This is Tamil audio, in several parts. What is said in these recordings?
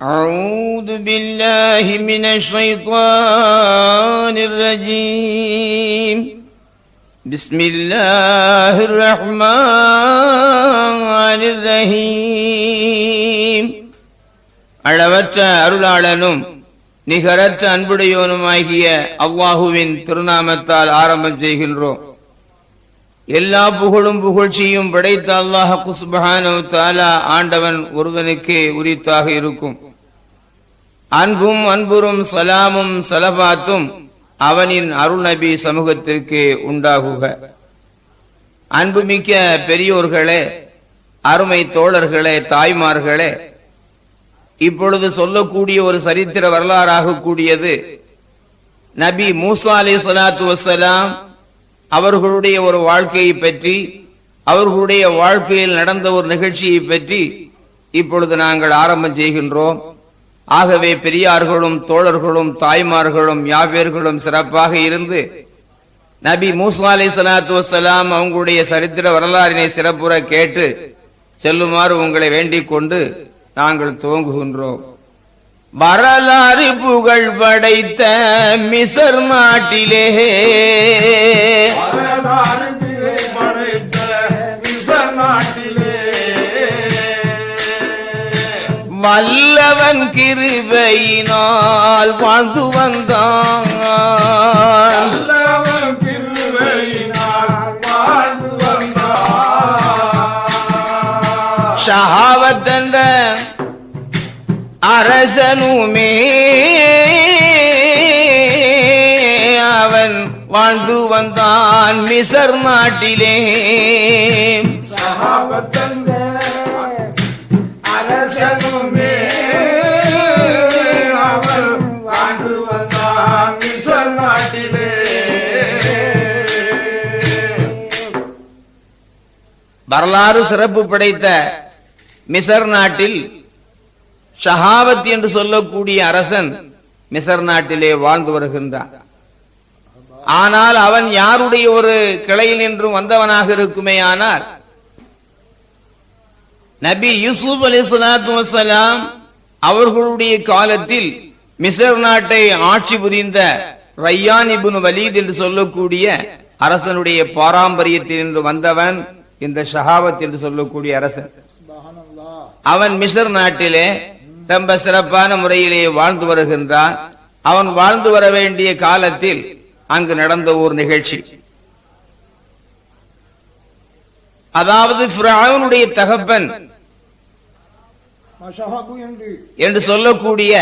أعوذ بالله من الشيطان الرجيم بسم الله الرحمن الرحيم அளவற்ற அருளாளனும் நிகரற்ற அன்புடையோனுமாகிய அல்லாஹுவின் திருநாமத்தால் ஆரம்பம் செய்கின்றோம் எல்லா புகழும் புகழ்ச்சியும் படைத்த அல்லாஹ் குஸ்பஹானு தாலா ஆண்டவன் ஒருவனுக்கே உரித்தாக இருக்கும் அன்பும் அன்புறும் சலாமும் சலபாத்தும் அவனின் அருள் நபி சமூகத்திற்கு உண்டாகுக. அன்புமிக்க பெரியோர்களே அருமை தோழர்களே தாய்மார்களே இப்பொழுது சொல்லக்கூடிய ஒரு சரித்திர வரலாறாக கூடியது நபி மூசா அலி சலாத்து வசலாம் அவர்களுடைய ஒரு வாழ்க்கையை பற்றி அவர்களுடைய வாழ்க்கையில் நடந்த ஒரு நிகழ்ச்சியை பற்றி இப்பொழுது நாங்கள் ஆரம்பம் செய்கின்றோம். ஆகவே பெரியார்களும் தோழர்களும் தாய்மார்களும் யாவேர்களும் சிறப்பாக இருந்து நபி மூசா அலி சலாத்து வசலாம் அவங்களுடைய சரித்திர வரலாறினை சிறப்புற கேட்டு செல்லுமாறு உங்களை வேண்டிக் கொண்டு நாங்கள் துவங்குகின்றோம். வரலாறு புகழ் படைத்த மிசர் நாட்டிலே. வரலாற்றிலே படைத்த மிசர் நாட்டிலே. வல்லவன் கிருபையினால் வாழ்ந்து வந்தான். ஷஹாவத்தந்த அரசனுமே அவன் வாழ்ந்து வந்தான் மிசர் நாட்டிலே சகாபத்தந்த வாழ்ந்து வந்தான் நாட்டிலே. வரலாறு சிறப்பு படைத்த மிசர் நாட்டில் ஷஹாவத் என்று சொல்லக்கூடிய அரசன் மிசர் நாட்டிலே வாழ்ந்து வருகின்றான். ஆனால் அவன் யாருடைய ஒரு கிளையில் என்றும் வந்தவனாக இருக்குமே ஆனால் நபி யூசுப் அலி சலாத்து வசலாம் அவர்களுடைய காலத்தில் மிசர் நாட்டை ஆட்சி புரிந்த ரையான் இபுன் வலீத் என்று சொல்லக்கூடிய அரசனுடைய பாரம்பரியத்தில் இருந்து வந்தவன் இந்த ஷஹாவத் என்று சொல்லக்கூடிய அரசன். அவன் மிசர் நாட்டிலே ரொம்ப சிறப்பான முறையிலே வாழ்ந்து வருகின்றான். அவன் வாழ்ந்து வர வேண்டிய காலத்தில் அங்கு நடந்த ஒரு நிகழ்ச்சி. அதாவது ஃபிரௌனுடைய தகப்பன். என்று என்று சொல்லக்கூடிய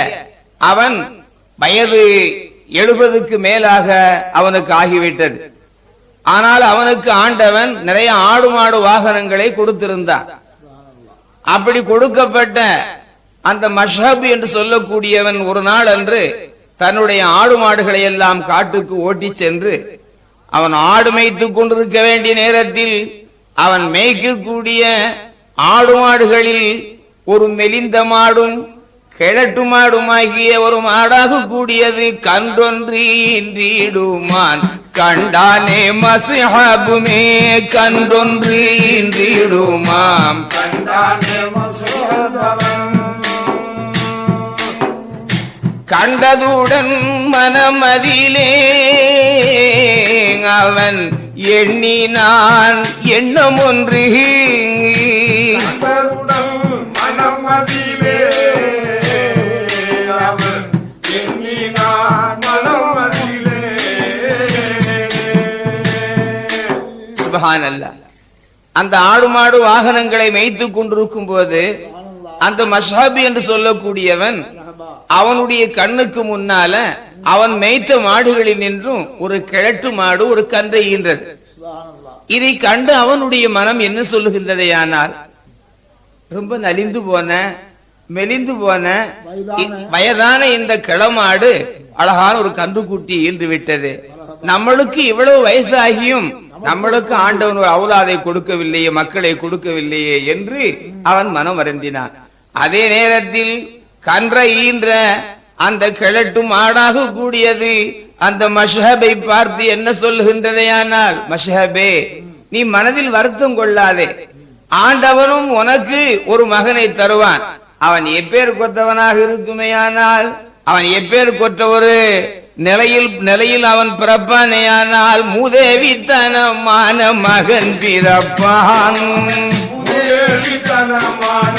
அவன் வயது எழுபதுக்கு மேலாக அவனுக்கு ஆகிவிட்டது. ஆனால் அவனுக்கு ஆண்டவன் நிறைய ஆடு மாடு வாகனங்களை கொடுத்திருந்தான். அப்படி கொடுக்கப்பட்ட அந்த மஷஹப் என்று சொல்லக்கூடியவன் ஒரு நாள் அன்று தன்னுடைய ஆடு மாடுகளை எல்லாம் காட்டுக்கு ஓட்டிச் சென்று அவன் ஆடு மேய்த்துக் கொண்டிருக்க வேண்டிய நேரத்தில் அவன் மேய்க்கக்கூடிய ஆடு மாடுகளில் ஒரு மெலிந்த மாடும் கிழட்டு மாடுமாகிய ஒரு மாடாக கூடியது கன்றொன்று இன்றிடுமான் கண்டானே மசிஹாபுமே கன்றொன்று இன்றிடுமாம் கண்டானே கண்டதுடன் மனமதிலே அவன் எண்ணினான் எண்ணம் ஒன்று. அந்த ஆடு மாடு வாகனங்களை மேய்த்துக் கொண்டிருக்கும் போது அந்த மஷாபி என்று சொல்லக்கூடியவன் அவனுடைய கண்ணுக்கு முன்னால அவன் மேய்த்த மாடுகளில் நின்றும் ஒரு கிழட்டு மாடு ஒரு கன்றை ஈன்றது. இதை கண்டு அவனுடைய மனம் என்ன சொல்லுகின்றதையானால் ரொம்ப நலிந்து போன மெலிந்து போன வயதான இந்த கிளமாடு அழகான ஒரு கன்றுக்குட்டி ஈன்று விட்டது நம்மளுக்கு இவ்வளவு வயசாகியும் நம்மளுக்கு ஆண்டவன் ஒரு அவுலாதை கொடுக்கவில்லையே மக்களை கொடுக்கவில்லையே என்று அவன் மனம் வருந்தினான். அதே நேரத்தில் கன்றை ஈன்ற அந்த கிழட்டும் ஆடாக கூடியது அந்த மஷஹபை பார்த்து என்ன சொல்லுகின்றதையானால் மஷஹபே நீ மனதில் வருத்தம் கொள்ளாதே. ஆண்டவனும் உனக்கு ஒரு மகனை தருவான். அவன் எப்பேர் கொத்தவனாக இருக்குமேயானால் அவன் எப்பேர் கொற்ற ஒரு நிலையில் நிலையில் அவன் பிறப்பானேயானால் மூதேவித்தனமான மகன் பிறப்பான். மூதேவித்தனமான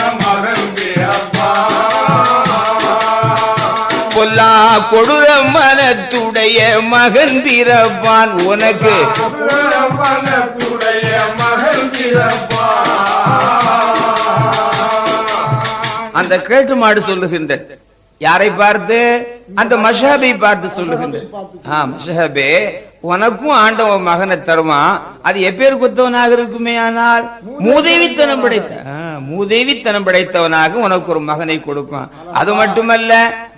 கொல்லா கொடூர மனத்துடைய மகன் பிறப்பான் உனக்கு. மனத்துடைய மகன் அந்த கேட்டு மாடு சொல்லுகின்ற யாரை பார்த்து? அந்த மஷாபை பார்த்து சொல்லுகின்ற ஆ மஷாபே உனக்கும் ஆண்டவன் மகனை தருவான். அது எப்பேர் குத்தவனாக இருக்குமே ஆனால்? மூதேவித்தனம் படைத்த மூதேவித்தனம் படைத்தவனாக உனக்கு ஒரு மகனை கொடுப்பான். அது மட்டுமல்ல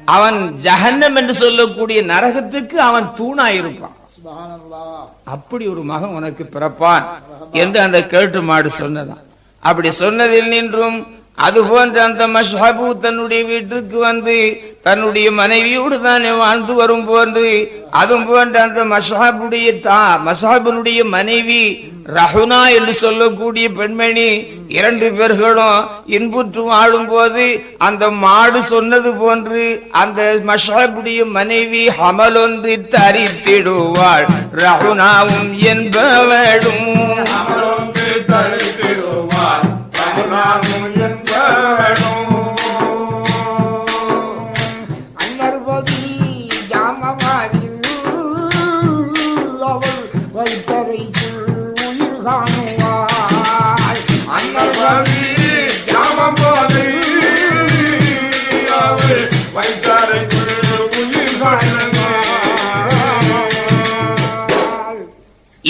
அவன் ஜஹன்னம் என்று சொல்லக்கூடிய நரகத்துக்கு அவன் தூணாயிருப்பான். சுபஹானல்லாஹ். அப்படி ஒரு மகன் உனக்கு பிறப்பான் என்று அந்த கேட்டு மாடு சொன்னதான். அப்படி சொன்னதில் நின்றும் அது போன்ற அந்த மஷாபு தன்னுடைய வீட்டிற்கு வந்து தன்னுடைய மனைவியோடு தானே வாழ்ந்து வரும் போன்று அதுவும் போன்ற அந்த மஷாபுடைய தா மஷாபுனுடைய மனைவி ரஹுனா என்று சொல்லக்கூடிய பெண்மணி இரண்டு பேர்களும் இன்புற்று வாழும் போது அந்த மாடு சொன்னது போன்று அந்த மஷாபுடைய மனைவி ஹமலொன்று தரித்திடுவாள். ரஹுனாவும் என்பவளும் அமர்ந்து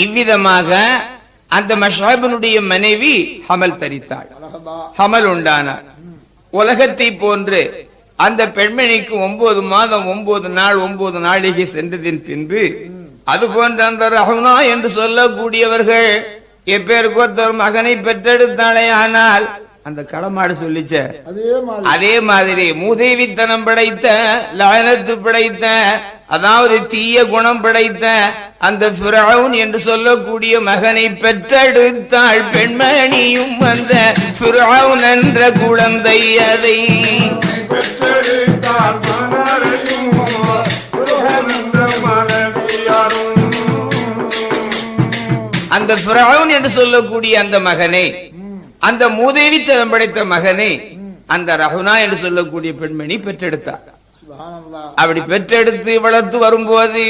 இவ்விதமாக அந்த மஷாபனுடைய மனைவி ஹமல் தரித்தாள். ஹமல் உண்டானார் உலகத்தை போன்று அந்த பெண்மணிக்கு ஒன்பது மாதம் ஒன்பது நாள் ஒன்பது நாளிகை சென்றதின் பின்பு அது போன்ற அந்த ரஹுனா என்று சொல்லக்கூடியவர்கள் எப்பேருக்கு ஒருத்தர் மகனை பெற்றெடுத்தாளே ஆனால் அந்த களமாடு சொல்லிச்ச அதே மாதிரி. மூதேவித்தனம் படைத்த லானத்து படைத்த அதாவது தீய குணம் படைத்த அந்த ஃபிரௌன் என்று சொல்லக்கூடிய மகனை பெற்றெடுத்தாள் பெண்மணியும் அந்த ஃபிரௌன் என்ற குழந்தை அதை அந்த ஃபிரௌன் என்று சொல்லக்கூடிய அந்த மகனை அந்த மூதேவித்தனம் படைத்த மகனை அந்த ரஹுனா என்று சொல்லக்கூடிய பெண்மணி பெற்றெடுத்தார் சுபஹானல்லாஹ் அப்படி பெற்றெடுத்து வளர்த்து வரும்போது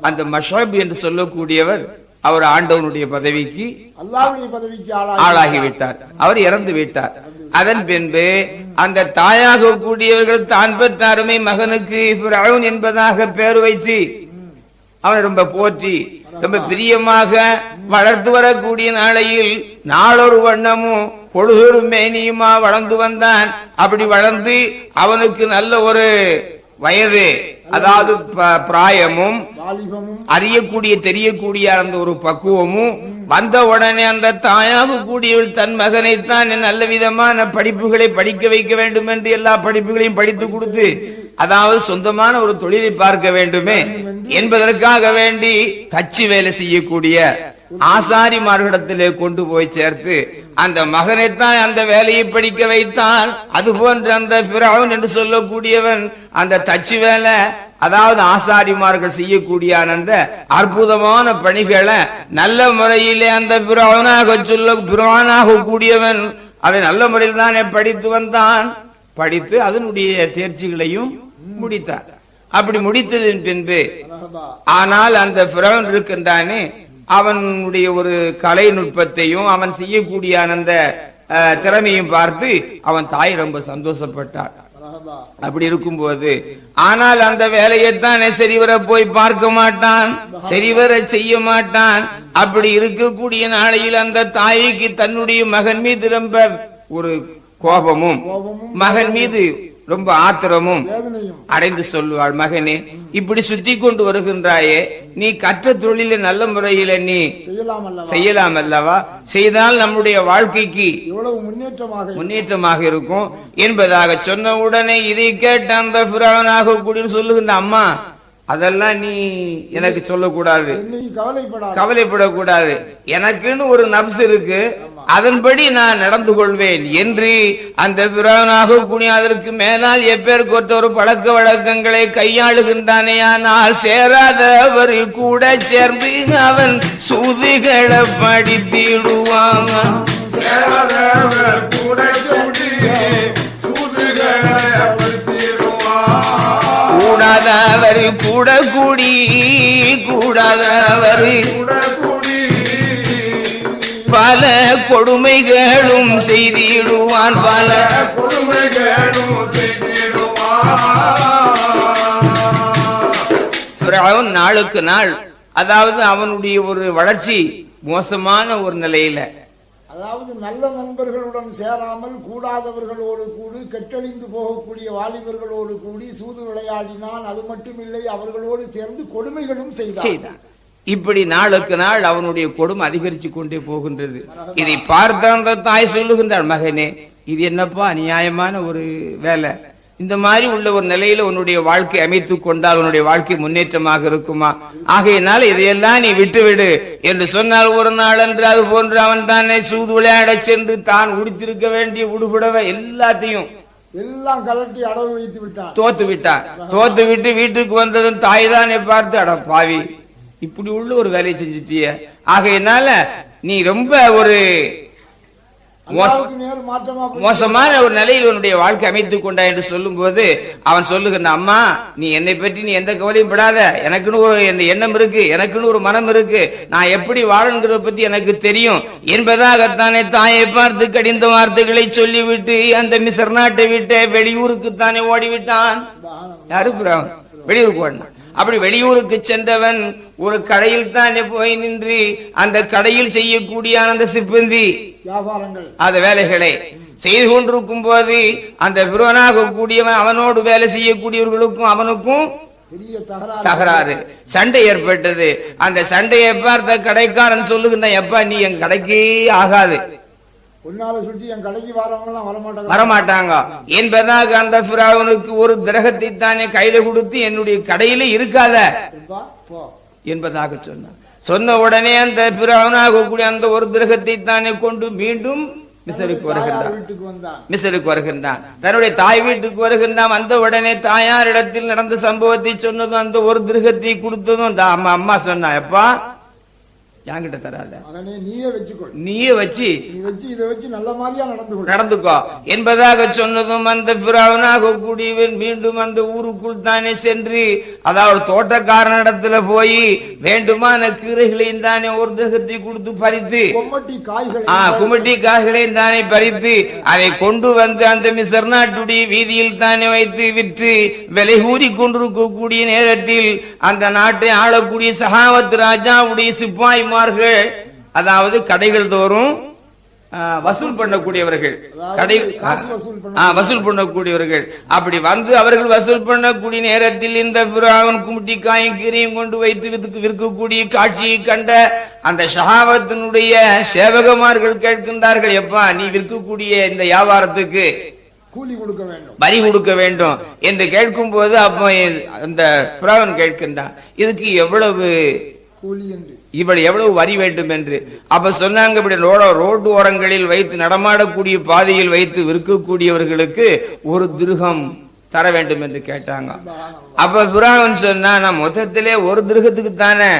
அந்த மஷாப் என்று சொல்லக்கூடியவர் அவர் ஆண்டவனுடைய பதவிக்கு அல்லாஹ்வுடைய பதவிக்கு ஆளாகி ஆளாகிவிட்டார் அவர் இறந்து விட்டார். அதன் பின்பு அந்த தாயாக கூடியவர்கள் தான் பெற்ற அருமை மகனுக்கு என்பதாக பேர் வைத்து அவனை ரொம்ப போற்றி ரொம்ப பிரியமாக வளர்த்து வரக்கூடிய நாளையில் நாளொரு வண்ணமும் பொழுதொரு மேனியுமா வளர்ந்து வந்தான். அப்படி வளர்ந்து அவனுக்கு நல்ல ஒரு வயது அதாவது பிராயமும் அறியக்கூடிய தெரியக்கூடிய அந்த ஒரு பக்குவமும் வந்த உடனே அந்த தாயாக கூடியவள் தன் மகனைத்தான் நல்ல விதமான படிப்புகளை படிக்க வைக்க வேண்டும் என்று எல்லா படிப்புகளையும் படித்து கொடுத்து அதாவது சொந்தமான ஒரு தொழிலை பார்க்க வேண்டுமே என்பதற்காக வேண்டி தச்சு வேலை செய்யக்கூடிய ஆசாரிமார்களிடத்திலே கொண்டு போய் சேர்த்து அந்த மகனைத்தான் அந்த வேலையை படிக்க வைத்தான். அது போன்ற அந்த பிறவன் என்று சொல்லக்கூடியவன் அந்த தச்சு வேலை அதாவது ஆசாரிமார்கள் செய்யக்கூடிய அந்த அற்புதமான பணிகளை நல்ல முறையிலே அந்த பிறவனாக சொல்ல பிறவனாக கூடியவன் அதை நல்ல முறையில் தானே படித்து வந்தான். படித்து அதனுடைய தேர்ச்சிகளையும் முடித்தார். அப்படி முடித்ததின் பின்பு ஆனால் அந்த பிறவன் இருக்கின்றானே அவனுடைய ஒரு கலை நுட்பத்தையும் அவன் செய்யக்கூடிய அந்த திறமையும் பார்த்து அவன் தாய் ரொம்ப சந்தோஷப்பட்டான். அப்படி அப்படி இருக்கும்போது ஆனால் அந்த வேலையைத்தான் சரிவர போய் பார்க்க மாட்டான் சரிவர செய்ய மாட்டான். அப்படி இருக்கக்கூடிய நாளையில் அந்த தாய்க்கு தன்னுடைய மகன் மீது ரொம்ப ஒரு கோபமும் மகன் மீது ரொம்ப ஆத்திரமும் அடைந்து சொல்லுவாள் மகனே இப்படி சுத்தி கொண்டு வருகின்றாயே நீ கற்ற தொழில நல்ல முறையில நீ செய்யலாம் அல்லவா? செய்தால் நம்முடைய வாழ்க்கைக்கு முன்னேற்றமாக இருக்கும். என்பதாக சொன்ன உடனே இதை கேட்ட அந்த பிராவனாக கூடிய சொல்லுகின்ற அம்மா அதெல்லாம் நீ எனக்கு சொல்லக்கூடாது. கவலைப்படக்கூடாது. எனக்குன்னு ஒரு நப்ஸ் இருக்கு. அதன்படி நான் நடந்து கொள்வேன் என்று அந்த பிறவனாக கூடிய அதற்கு மேலால் எப்பேற்கொற்ற ஒரு பழக்க வழக்கங்களை கையாளுகின்றானேயானால் சேராதவர் கூட சேர்ந்து அவன் சூதுகளை படித்திடுவான். சேரவர் கூட கூடாதவர் கூட கூடி கூடாதவர் கூட கூடி பல கொடுமைகளும் செய்திடுவான் பல. கொடுமைகளும் நாளுக்கு நாள் அதாவது அவனுடைய ஒரு வளர்ச்சி மோசமான ஒரு நிலையில. அதாவது நல்ல நண்பர்களுடன் சேராமல் கூடாதவர்களோடு கூடி கெட்டழிந்து போகக்கூடிய வாலிபர்களோடு கூடி சூது விளையாடினான் அது மட்டுமில்லை அவர்களோடு சேர்ந்து கொடுமைகளும் செய்தான். இப்படி நாளுக்கு நாள் அவனுடைய கொடுமை அதிகரித்து கொண்டே போகின்றது. இதை பார்த்த அந்த தாய் சொல்லுகின்றாள் மகனே இது என்னப்பா நியாயமான ஒரு வேலை? இந்த மாதிரி உள்ள ஒரு நிலையில உன்னுடைய வாழ்க்கை அமைத்துக் கொண்டால் உன்னுடைய வாழ்க்கை முன்னேற்றமாக இருக்குமா? ஆகையினால இதையெல்லாம் நீ விட்டுவிடு. என்று சொன்னால் ஒரு நாள் என்று அது போன்று அவன் தானே சூது விளையாடச் சென்று தான் உடுத்திருக்க வேண்டிய உடுபடவை எல்லாத்தையும் எல்லாம் கலட்டி அடவு வைத்து விட்டான். தோத்து விட்டான். தோத்து விட்டு வீட்டுக்கு வந்ததும் தாய் தானே பார்த்து அட பாவி இப்படி உள்ள ஒரு வேலையை செஞ்சுட்டிய. ஆகையினால நீ ரொம்ப ஒரு மோசமான ஒரு நிலையில் உன்னுடைய வாழ்க்கை அமைத்துக் கொண்டா என்று சொல்லும்போது அவன் சொல்லுகின்ற அம்மா நீ என்னை பற்றி நீ எந்த கவலையும் படாத. எனக்குன்னு ஒரு எண்ணம் இருக்கு. எனக்குன்னு ஒரு மனம் இருக்கு. நான் எப்படி வாழணுங்கிறத பத்தி எனக்கு தெரியும். என்பதாகத்தானே தாயை பார்த்து கடிந்த வார்த்தைகளை சொல்லிவிட்டு அந்த மிசர் நாட்டை விட்டு வெளியூருக்கு தானே ஓடிவிட்டான் யாரு வெளியூருக்கு ஓடினான். அப்படி வெளியூருக்கு சென்றவன் ஒரு கடையில் தானே போய் நின்று அந்த கடையில் செய்யக்கூடிய அந்த சிப்பந்தி. அந்த வேலைகளை. செய்து கொண்டிருக்கும் போது அந்த பிறவனாக கூடியவன் அவனோடு வேலை செய்யக்கூடியவர்களுக்கும் அவனுக்கும் தகராறு. சண்டை ஏற்பட்டது. அந்த சண்டையை பார்த்த கடைக்காரன் சொல்லுகின்ற எப்பா நீ என் கடைக்கே ஆகாது. உன்னால சுற்றி என் கடைக்கு வரவங்க எல்லாம் வரமாட்டாங்க. வரமாட்டாங்க என்பதாக அந்த பிராவனுக்கு ஒரு கிரகத்தை தானே கையில கொடுத்து என்னுடைய கடையில இருக்காத. என்பதாக சொன்னான். சொன்ன உடனே அந்த பிராவனாக கூடிய அந்த ஒரு கிரகத்தை தானே கொண்டு மீண்டும் மிசருக்கு தாயார் வருகின்றான். வருகின்றான். தன்னுடைய தாய் வீட்டுக்கு வருகின்றான். வந்த உடனே தாயார் இடத்தில் நடந்த சம்பவத்தை சொன்னதும் அந்த ஒரு திருகத்தை கொடுத்ததும் அம்மா அம்மா சொன்னா எப்பா என்கிட்ட தராத. மகனே நீயே வச்சு. நீ வச்சு இதை வச்சு நல்ல மாதிரியா நடந்து கொள். நடந்துக்கோ. என்பதாக சொன்னதும் அந்த பிராவனாக கூடியவன் மீண்டும் அந்த ஊருக்குள் தானே சென்று அதாவது தோட்டக்காரனிடத்துல போய் வேண்டுமான கீரைகளையும் தானே ஒரு தேகத்தை கொடுத்து பறித்து கொம்மட்டி காய்களை குமிட்டி காய்களையும் தானே பறித்து அதை கொண்டு வந்து அந்த மிசர் நாட்டுடைய வீதியில் தானே வைத்து விற்று விலை கூறி கொண்டிருக்கக்கூடிய நேரத்தில் அந்த நாட்டை ஆளக்கூடிய சகாவத் ராஜாவுடைய சிப்பாய்மார்கள் அதாவது கடைகள் தோறும் வசூல் பண்ணக்கூடியவர்கள். கடை வசூல் பண்ணக்கூடியவர்கள். அப்படி வந்து அவர்கள் வசூல் பண்ணக்கூடிய நேரத்தில் இந்த பிராவன் காயும் கீரையும் கொண்டு வைத்து விற்கக்கூடிய காட்சியை கண்ட அந்த ஷஹாவத்தினுடைய சேவகமார்கள் கேட்கின்றார்கள் எப்பா நீ விற்கக்கூடிய இந்த வியாபாரத்துக்கு கூலி கொடுக்க வேண்டும். வரி கொடுக்க வேண்டும் என்று கேட்கும் போது அப்போ அந்த பிராவன் கேட்கின்றான். இதுக்கு எவ்வளவு கூலி என்று. இவள் எவ்வளவு வரி வேண்டும் என்று. அப்ப சொன்னாங்க இப்படி ரோட ரோடு ஓரங்களில் வைத்து நடமாடக்கூடிய பாதையில் வைத்து விற்கக்கூடியவர்களுக்கு ஒரு திருகம் தர வேண்டும் என்று கேட்டாங்க. அப்ப பிராவன் சொன்னா நான் மொத்தத்திலே ஒரு திருகத்துக்கு தானே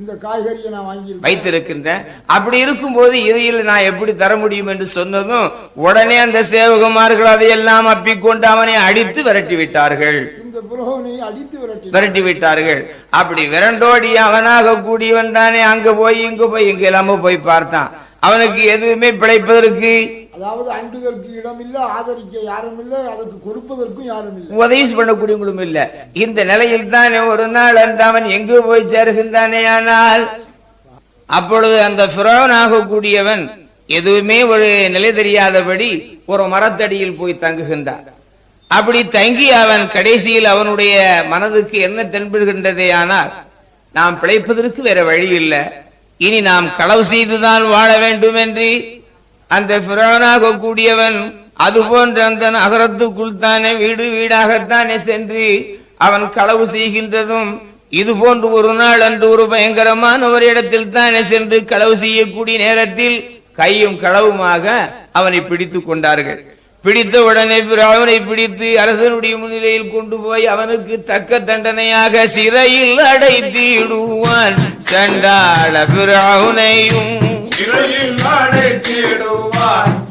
இந்த காய்கறியை நான் வாங்கி வைத்திருக்கின்றேன் அப்படி இருக்கும்போது இதையில் நான் எப்படி தர முடியும் என்று சொன்னதும் உடனே அந்த சேவகுமார்கள் அதையெல்லாம் அப்பிக்கொண்டு அவனை அடித்து விரட்டி விட்டார்கள். இந்த புரோகனை அடித்து விரட்டி விரட்டி விட்டார்கள். அப்படி விரண்டோடி அவனாக கூடியவன் தானே அங்க போய் இங்க போய் இங்க இல்லாம போய் பார்த்தான். அவனுக்கு எதுவுமே பிழைப்பதற்கு அதாவது அண்டுதற்கு இடம் இல்ல ஆதரிக்க யாரும் இல்ல அதுக்கு கொடுப்பதற்கும் யாரும் இல்ல உதவி பண்ணக்கூடியவங்களும் இல்ல. இந்த நிலையில் தானே ஒரு நாள் அன்று அவன் எங்கு போய் சேருகின்றானே ஆனால் அப்பொழுது அந்த பிறவனாக கூடியவன் எதுவுமே ஒரு நிலை தெரியாதபடி ஒரு மரத்தடியில் போய் தங்குகின்றான். அப்படி தங்கி அவன் கடைசியில் அவனுடைய மனதுக்கு என்ன தென்படுகின்றதே ஆனால் நாம் பிழைப்பதற்கு வேற வழி இல்லை. இனி நாம் களவு செய்துதான் வாழ வேண்டும் என்று அந்த பிறவனாக கூடியவன் அது போன்ற அந்த நகரத்துக்குள் தானே வீடு வீடாகத்தானே சென்று அவன் களவு செய்கின்றதும் இது போன்று ஒரு நாள் அன்று ஒரு பயங்கரமான ஒரு இடத்தில் தானே சென்று களவு செய்யக்கூடிய நேரத்தில் கையும் களவுமாக அவனை பிடித்துக் கொண்டார்கள். பிடித்த உடனே அவனை பிடித்து அரசனுடைய முன்னிலையில் கொண்டு போய் அவனுக்கு தக்க தண்டனையாக சிறையில் அடைத்திடுவான். சண்டாள பிராவுனையும் சிறையில்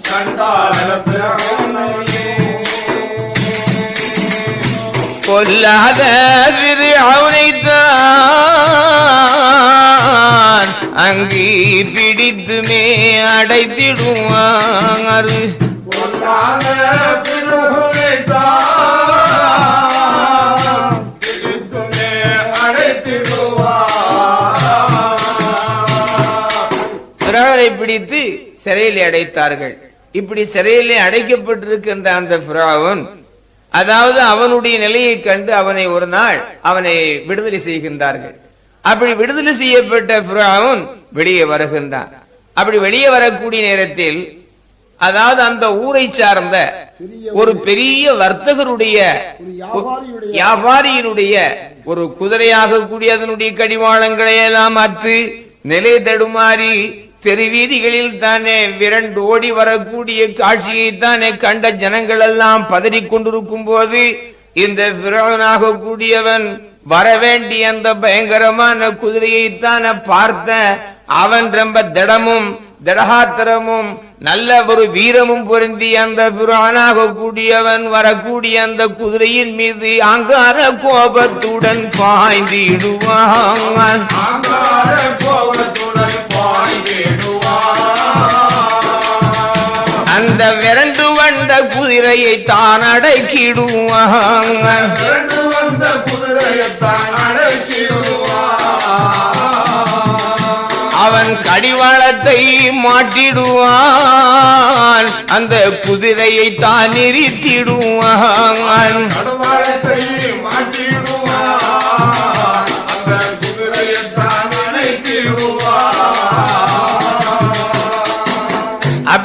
சண்டாள பிராமணையே. கொல்லாத அவனைத்தான் அங்கே பிடித்துமே அடைத்திடுவார் பிடித்து சிறையிலே அடைத்தார்கள். இப்படி சிறையிலே அடைக்கப்பட்டிருக்கின்ற அந்த பிராவன் அதாவது அவனுடைய நிலையை கண்டு அவனை ஒரு நாள் அவனை விடுதலை செய்கின்றார்கள். அப்படி விடுதலை செய்யப்பட்ட பிராவன் வெளியே வருகின்றான். அப்படி வெளியே வரக்கூடிய நேரத்தில் அதாவது அந்த ஊரை சார்ந்த ஒரு பெரிய வர்த்தகருடைய வியாபாரியினுடைய ஒரு குதிரையாக கூடிய அதனுடைய கடிவாளங்களை எல்லாம் அத்து நிலை தடுமாறி தெருவீதிகளில் தானே விரண்டு ஓடி வரக்கூடிய காட்சியை தானே கண்ட ஜனங்கள் எல்லாம் பதறிக் கொண்டிருக்கும் போது இந்த விரவனாக கூடியவன் வரவேண்டிய அந்த பயங்கரமான குதிரையை தானே பார்த்த அவன் ரொம்ப திடமும் திடகாத்திரமும் நல்ல ஒரு வீரமும் பொருந்தி அந்த புராணாக கூடியவன் வரக்கூடிய அந்த குதிரையின் மீது அங்கார கோபத்துடன் பாய்ந்திடுவான். கோபத்துடன் பாய்ந்திடுவார் அந்த விரண்டு வந்த குதிரையை தான் அடக்கிடுவான். இரண்டு வந்த குதிரையத்தான் அவன் கடிவாளத்தை மாட்டிடுவான். அந்த குதிரையை தான் நிறுத்திடுவான் மாட்டிடுவான்.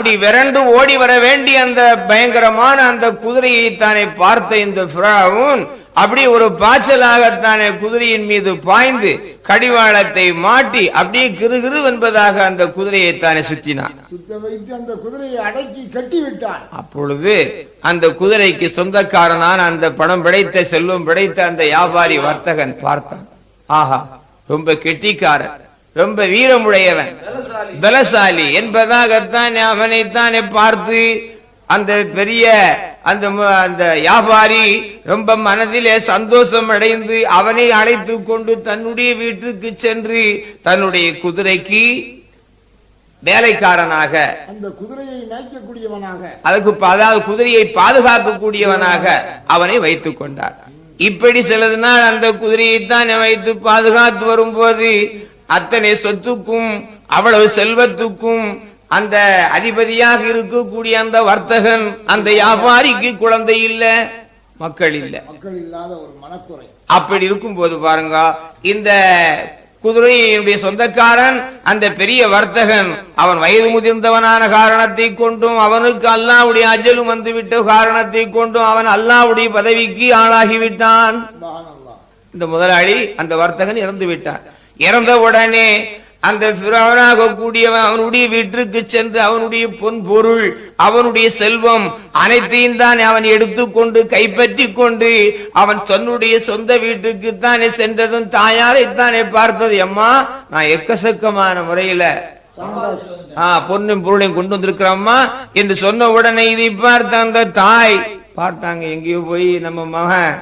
அப்படி விரண்டு ஓடி வர வேண்டிய அந்த பயங்கரமான அந்த குதிரையை தானே பார்த்த இந்த பிராவும் அப்படி ஒரு பாய்ச்சலாகத்தானே குதிரையின் மீது பாய்ந்து கடிவாளத்தை மாட்டி அப்படியே கிருகிரு என்பதாக அந்த குதிரையை தானே சுத்தினான் சுத்த வைத்து அந்த குதிரையை அடக்கி கட்டி விட்டான் அப்பொழுது அந்த குதிரைக்கு சொந்தக்காரனான அந்த பணம் பிடைத்த செல்வம் பிடைத்த அந்த வியாபாரி வர்த்தகன் பார்த்தான். ஆஹா ரொம்ப கெட்டிக்காரன் ரொம்ப வீரமுடையவன். பலசாலி என்பதாகத்தான் அவனைத்தானே பார்த்து அந்த பெரிய அந்த அந்த வியாபாரி ரொம்ப மனதிலே சந்தோஷம் அடைந்து அவனை அழைத்து கொண்டு தன்னுடைய வீட்டுக்கு சென்று தன்னுடைய குதிரைக்கு வேலைக்காரனாக அந்த குதிரையை மேய்க்கக்கூடியவனாக. அதுக்கு அதாவது குதிரையை பாதுகாக்கக்கூடியவனாக அவனை வைத்துக் கொண்டார். இப்படி சிலது நாள் அந்த குதிரையைத்தான் வைத்து பாதுகாத்து வரும்போது அத்தனை சொத்துக்கும் அவ்வளவு செல்வத்துக்கும் அந்த அதிபதியாக இருக்கக்கூடிய அந்த வர்த்தகன் அந்த வியாபாரிக்கு குழந்தை இல்ல மக்கள் இல்ல. மக்கள் இல்லாத ஒரு மனக்குறை. அப்படி இருக்கும்போது பாருங்க இந்த குதிரையினுடைய சொந்தக்காரன் அந்த பெரிய வர்த்தகன் அவன் வயது முதிர்ந்தவனான காரணத்தை கொண்டும் அவனுக்கு அல்லாவுடைய அஜலும் வந்துவிட்ட காரணத்தை கொண்டும் அவன் அல்லாவுடைய பதவிக்கு ஆளாகிவிட்டான். இந்த முதலாளி அந்த வர்த்தகன் இறந்து விட்டான் இறந்த உடனே அந்த பிறவனாக கூடியவன் அவனுடைய வீட்டிற்கு சென்று அவனுடைய பொன் பொருள் அவனுடைய செல்வம் அனைத்தையும் தான் அவன் எடுத்துக்கொண்டு கைப்பற்றி கொண்டு அவன் தன்னுடைய சொந்த வீட்டுக்கு தானே சென்றதும் தாயாரைத்தானே பார்த்தது. அம்மா நான் எக்கசக்கமான முறையில பொண்ணும் பொருளையும் கொண்டு வந்திருக்கிறோம்மா என்று சொன்ன உடனே இதை பார்த்த அந்த தாய் பார்த்தாங்க எங்கேயோ போய் நம்ம மகன்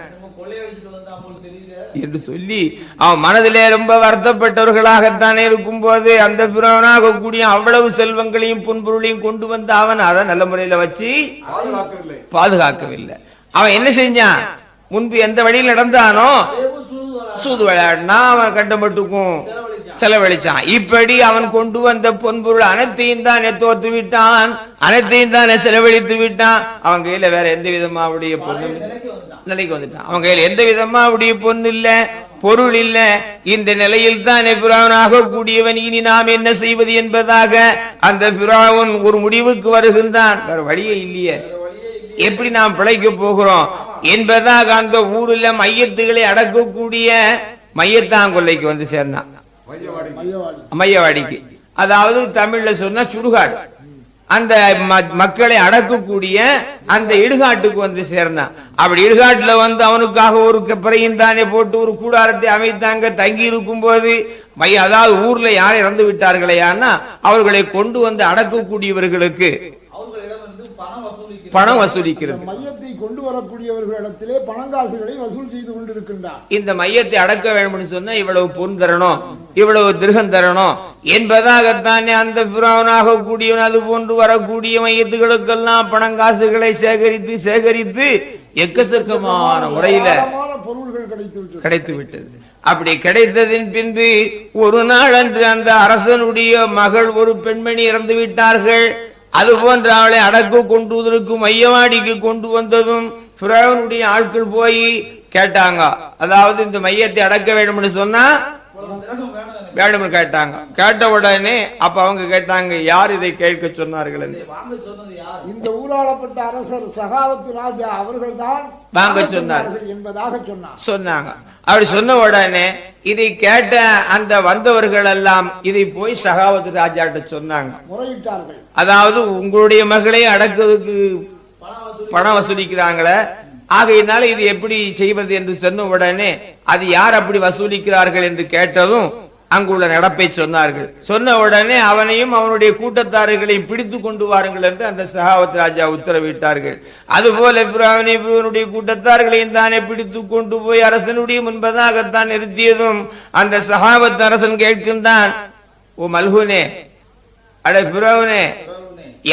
என்று சொல்லி அவன் மனதிலே ரொம்ப வருத்தப்பட்டவர்களாகத்தானே இருக்கும் போது அந்த பிறவனாக கூடிய அவ்வளவு செல்வங்களையும் பொன்பொருளையும் கொண்டு வந்து அவன் அதை நல்ல முறையில வச்சு பாதுகாக்கவில்லை. அவன் என்ன செஞ்சான்? முன்பு எந்த வழியில் நடந்தானோ? சூது விளையாடினா அவன் கண்டமட்டுக்கும் செலவழிச்சான். இப்படி அவன் கொண்டு வந்த பொன்பொருள் அனைத்தையும் தானே தோத்து விட்டான். அனைத்தையும் தானே செலவழித்து விட்டான். அவன் கையில வேற எந்த விதமா அவருடைய பொண்ணு நிலைக்கு வந்துட்டான். அவன் கையில எந்த விதமா அவருடைய பொண்ணு இல்ல பொருள் இல்ல. இந்த நிலையில் தான் பிராவனாக கூடியவன் இனி நாம் என்ன செய்வது என்பதாக அந்த பிராவன் ஒரு முடிவுக்கு வருகின்றான். வேற வழியே இல்லையே. எப்படி நாம் பிழைக்க போகிறோம்? என்பதாக அந்த ஊரில் மையத்துகளை அடக்கக்கூடிய மையத்தாங்கொல்லைக்கு வந்து சேர்ந்தான். மையவாடிக்கு. அதாவது தமிழ்ல சொன்னா சுடுகாடு. அந்த மக்களை அடக்கக்கூடிய அந்த இடுகாட்டுக்கு வந்து சேர்ந்தான். அப்படி இடுகாட்டுல வந்து அவனுக்காக ஒரு பிறையும் தானே போட்டு ஒரு கூடாரத்தை அமைத்தாங்க. தங்கி இருக்கும் போது அதாவது ஊர்ல யார் இறந்து விட்டார்களே அவர்களை கொண்டு வந்து அடக்கக்கூடியவர்களுக்கு பணம் வசூலிக்கிறது. பணம் வசூலிக்கிறது. இந்த மையத்தை கொண்டு வரக்கூடியவர்களிடத்திலே பணங்காசுகளை வசூல் செய்து கொண்டிருக்கின்றார். இந்த மையத்தை அடக்க வேண்டும்னு சொன்னா இவ்வளவு பொன் தரணும் இவ்வளவு திருகம் தரணும். என்பதாகத்தானே அந்த பிராவனாக கூடியவன் அது போன்று வரக்கூடிய மையத்துகளுக்கெல்லாம் பணங்காசுகளை சேகரித்து சேகரித்து எக்கச்சக்கமான முறையில பொருள்கள் கிடைத்து விட்டது அப்படி கிடைத்ததின் பின்பு ஒரு நாள் அன்று அந்த அரசனுடைய மகள் ஒரு பெண்மணி இறந்து விட்டார்கள் அது போன்ற அவளை அடக்கு கொண்டு மையமாடிக்கு கொண்டு வந்ததும் பிறவனுடைய ஆட்கள் போய் கேட்டாங்க. அதாவது இந்த மையத்தை அடக்க வேண்டும்னு சொன்னா வேணும்னு கேட்டாங்க. கேட்ட உடனே அப்ப அவங்க கேட்டாங்க யார் இதை கேட்க சொன்னார்கள்? என்று. இதை வாங்க சொன்னது யார்? இந்த ஊராளப்பட்ட அரசர் சகாவத்து ராஜா அவர்கள்தான் வாங்க சொன்னார். என்பதாக சொன்னார். சொன்னாங்க. அப்படி சொன்ன உடனே இதை கேட்ட அந்த வந்தவர்கள் எல்லாம் இதை போய் சகாவத் ராஜாட்ட சொன்னாங்க. முறையிட்டார்கள். அதாவது உங்களுடைய மகளை அடக்கிறதுக்கு பணம் வசூலிக்கிறாங்களே. ஆகையினால இது எப்படி செய்வது என்று சொன்ன உடனே அது யார் அப்படி வசூலிக்கிறார்கள் என்று கேட்டதும் அங்குள்ள நடப்பை சொன்னார்கள். சொன்ன உடனே அவனையும் அவனுடைய கூட்டத்தார்களையும் பிடித்து கொண்டு வாருங்கள் என்று அந்த சகாவத் ராஜா உத்தரவிட்டார்கள். அதுபோல இப்ராஹிம் இவனுடைய கூட்டத்தார்களையும் தானே பிடித்து கொண்டு போய் அரசனுடைய முன்பதாகத்தான் நிறுத்தியதும் அந்த சகாவத் அரசன் கேட்கின்றான் ஓ மல்ஹூனே அட பிறவனே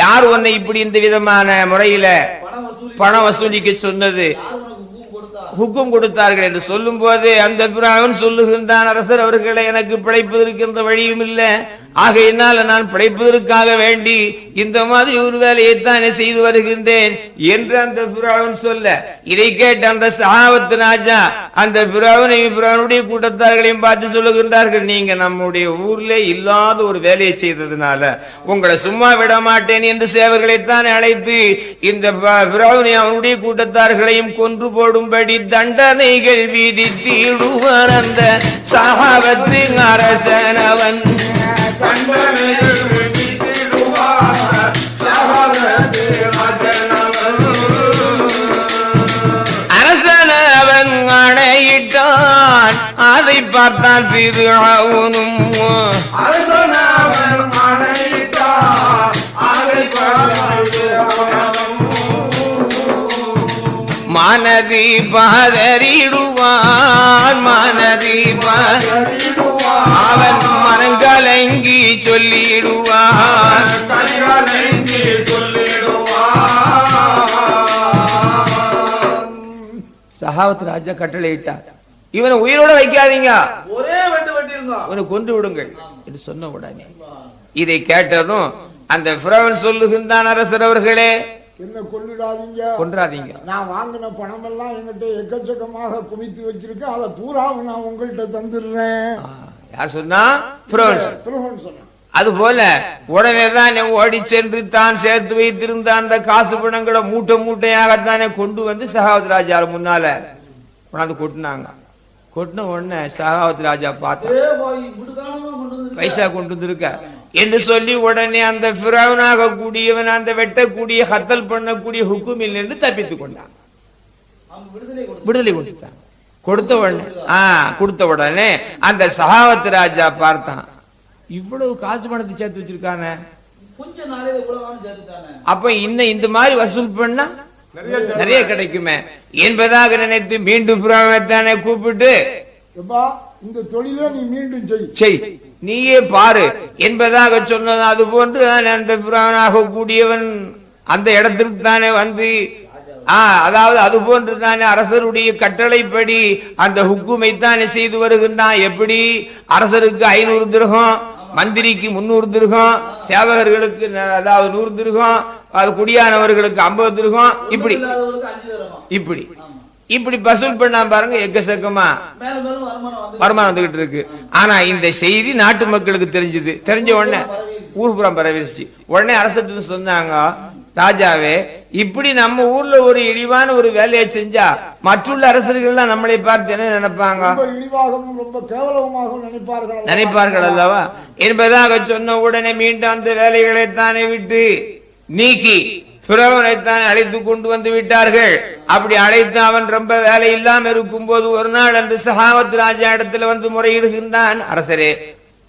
யார் உன்னை இப்படி இந்த விதமான முறையில பணம் வசூலிக்க சொன்னது. ஹுக்கும் கொடுத்தார்கள் என்று சொல்லும் போது அந்த பிராவன் சொல்லுகின்றான் அரசர் அவர்களை எனக்கு பிழைப்பதற்கு எந்த வழியும் இல்லை. ஆகையினால் நான் பிழைப்பதற்காக வேண்டி இந்த மாதிரி ஒரு வேலையை தானே செய்து வருகின்றேன் என்று அந்த பிராவன் சொல்ல. இதை கேட்ட அந்த சகாவத்து ராஜா அந்த பிராவனையும் பிராவனுடைய கூட்டத்தார்களையும் பார்த்து சொல்லுகின்றார்கள் நீங்க நம்முடைய ஊர்ல இல்லாத ஒரு வேலையை செய்ததுனால உங்களை சும்மா விட மாட்டேன் என்று சேவர்களைத்தான் அழைத்து இந்த பிராவனை அவனுடைய கூட்டத்தார்களையும் கொன்று போடும்படி தண்டனைகள் விதித்திடுவார் அந்த சகாவத்தின் அரசன் அவன் அதை பார்த்தால் திருவுனும் அரசனவன் ஆணையிட்டார். அதை பார்த்து அவனும் மனதி பதறிடுவான் மனதி. அவன் மனங்கலங்கி கனிவனைந்தி சொல்லிடுவார். சகாவத் ராஜா கட்டளையிட்டார். இவனை உயிரோட வைக்காதீங்க. ஒரே வெட்டு வெட்டிருங்க. இவனை கொன்று விடுங்கள் என்று சொன்ன உடனே. இதை கேட்டதும் அந்த பிறவன் சொல்லுகின்றான் அரசர் அவர்களே என்ன கொள்ளிடாதீங்க கொன்றாதீங்க. நான் வாங்கின பணம் எல்லாம் என்கிட்ட எக்கச்சக்கமாக குமித்து வச்சிருக்கேன் அதை பூராவும் நான் உங்கள்கிட்ட தந்துடுறேன். யார் சொன்னா? பிறவன் சொன்னான். திருமணம் சொன்னான் அதுபோல உடனே தான் ஓடி சென்று தான் சேர்த்து வைத்திருந்த அந்த காசு பணங்களை மூட்டை மூட்டையாகத்தானே கொண்டு வந்து சகாவத் ராஜா முன்னால கொண்டாந்து கொட்டினாங்க. கொட்டின உடனே சகாவத் ராஜா பார்த்தா பைசா கொண்டு வந்திருக்க. என்று சொல்லி உடனே அந்த பிறவனாக கூடியவன் அந்த வெட்டக்கூடிய ஹத்தல் பண்ணக்கூடிய ஹுக்குமில் நின்று தப்பித்துக் கொண்டான். விடுதலை கொடுத்து விடுதலை கொடுத்துட்டான். கொடுத்த உடனே. ஆ கொடுத்த உடனே அந்த சகாவத் ராஜா பார்த்தான். இவ்வளவு காசு பணத்தை சேர்த்து வச்சிருக்கானே. சேர்த்துட்டானே அப்ப இன்னும் இந்த மாதிரி வசூல் பண்ணா நிறைய கிடைக்குமே. என்பதாக நினைத்து மீண்டும் புறாவத்தானே கூப்பிட்டு இந்த தொழிலை நீ மீண்டும் செய். நீயே பாரு. என்பதாக சொன்னது அது போன்று அந்த புறாவனாக கூடியவன் அந்த இடத்திற்கு தானே வந்து அதாவது அது போன்று தானே அரசருடைய கட்டளைப்படி அந்த ஹுக்குமை தானே செய்து வருகின்றான். எப்படி? அரசருக்கு ஐநூறு திருகம் மந்திரிக்கு முன்னூறு திருகம் சேவகர்களுக்கு அதாவது நூறு திருகம் அது குடியானவர்களுக்கு ஐம்பது திருகம் இப்படி. இப்படி. இப்படி வசூல் பண்ணா பாருங்க எக்கச்சக்கமா வருமானம் வருமானம் வந்துகிட்டு இருக்கு. ஆனா இந்த செய்தி நாட்டு மக்களுக்கு தெரிஞ்சது. தெரிஞ்ச உடனே ஊர்புறம் பரவிடுச்சு உடனே அரசு சொன்னாங்க ராஜாவே இப்படி நம்ம ஊர்ல ஒரு இழிவான ஒரு வேலையை செஞ்சா மற்றுள்ள அரசர்கள்லாம் நம்மளை பார்த்து என்ன நினைப்பாங்க? நினைப்பார்கள் அல்லவா? என்பதாக சொன்ன உடனே மீண்டும் அந்த வேலைகளை தானே விட்டு நீக்கி பிறவனைத்தான் அழைத்து கொண்டு வந்து விட்டார்கள். அப்படி அழைத்து அவன் ரொம்ப வேலை இல்லாம இருக்கும் போது ஒரு நாள் அன்று சகாவத் ராஜா இடத்துல வந்து முறையிடுகின்றான். அரசரே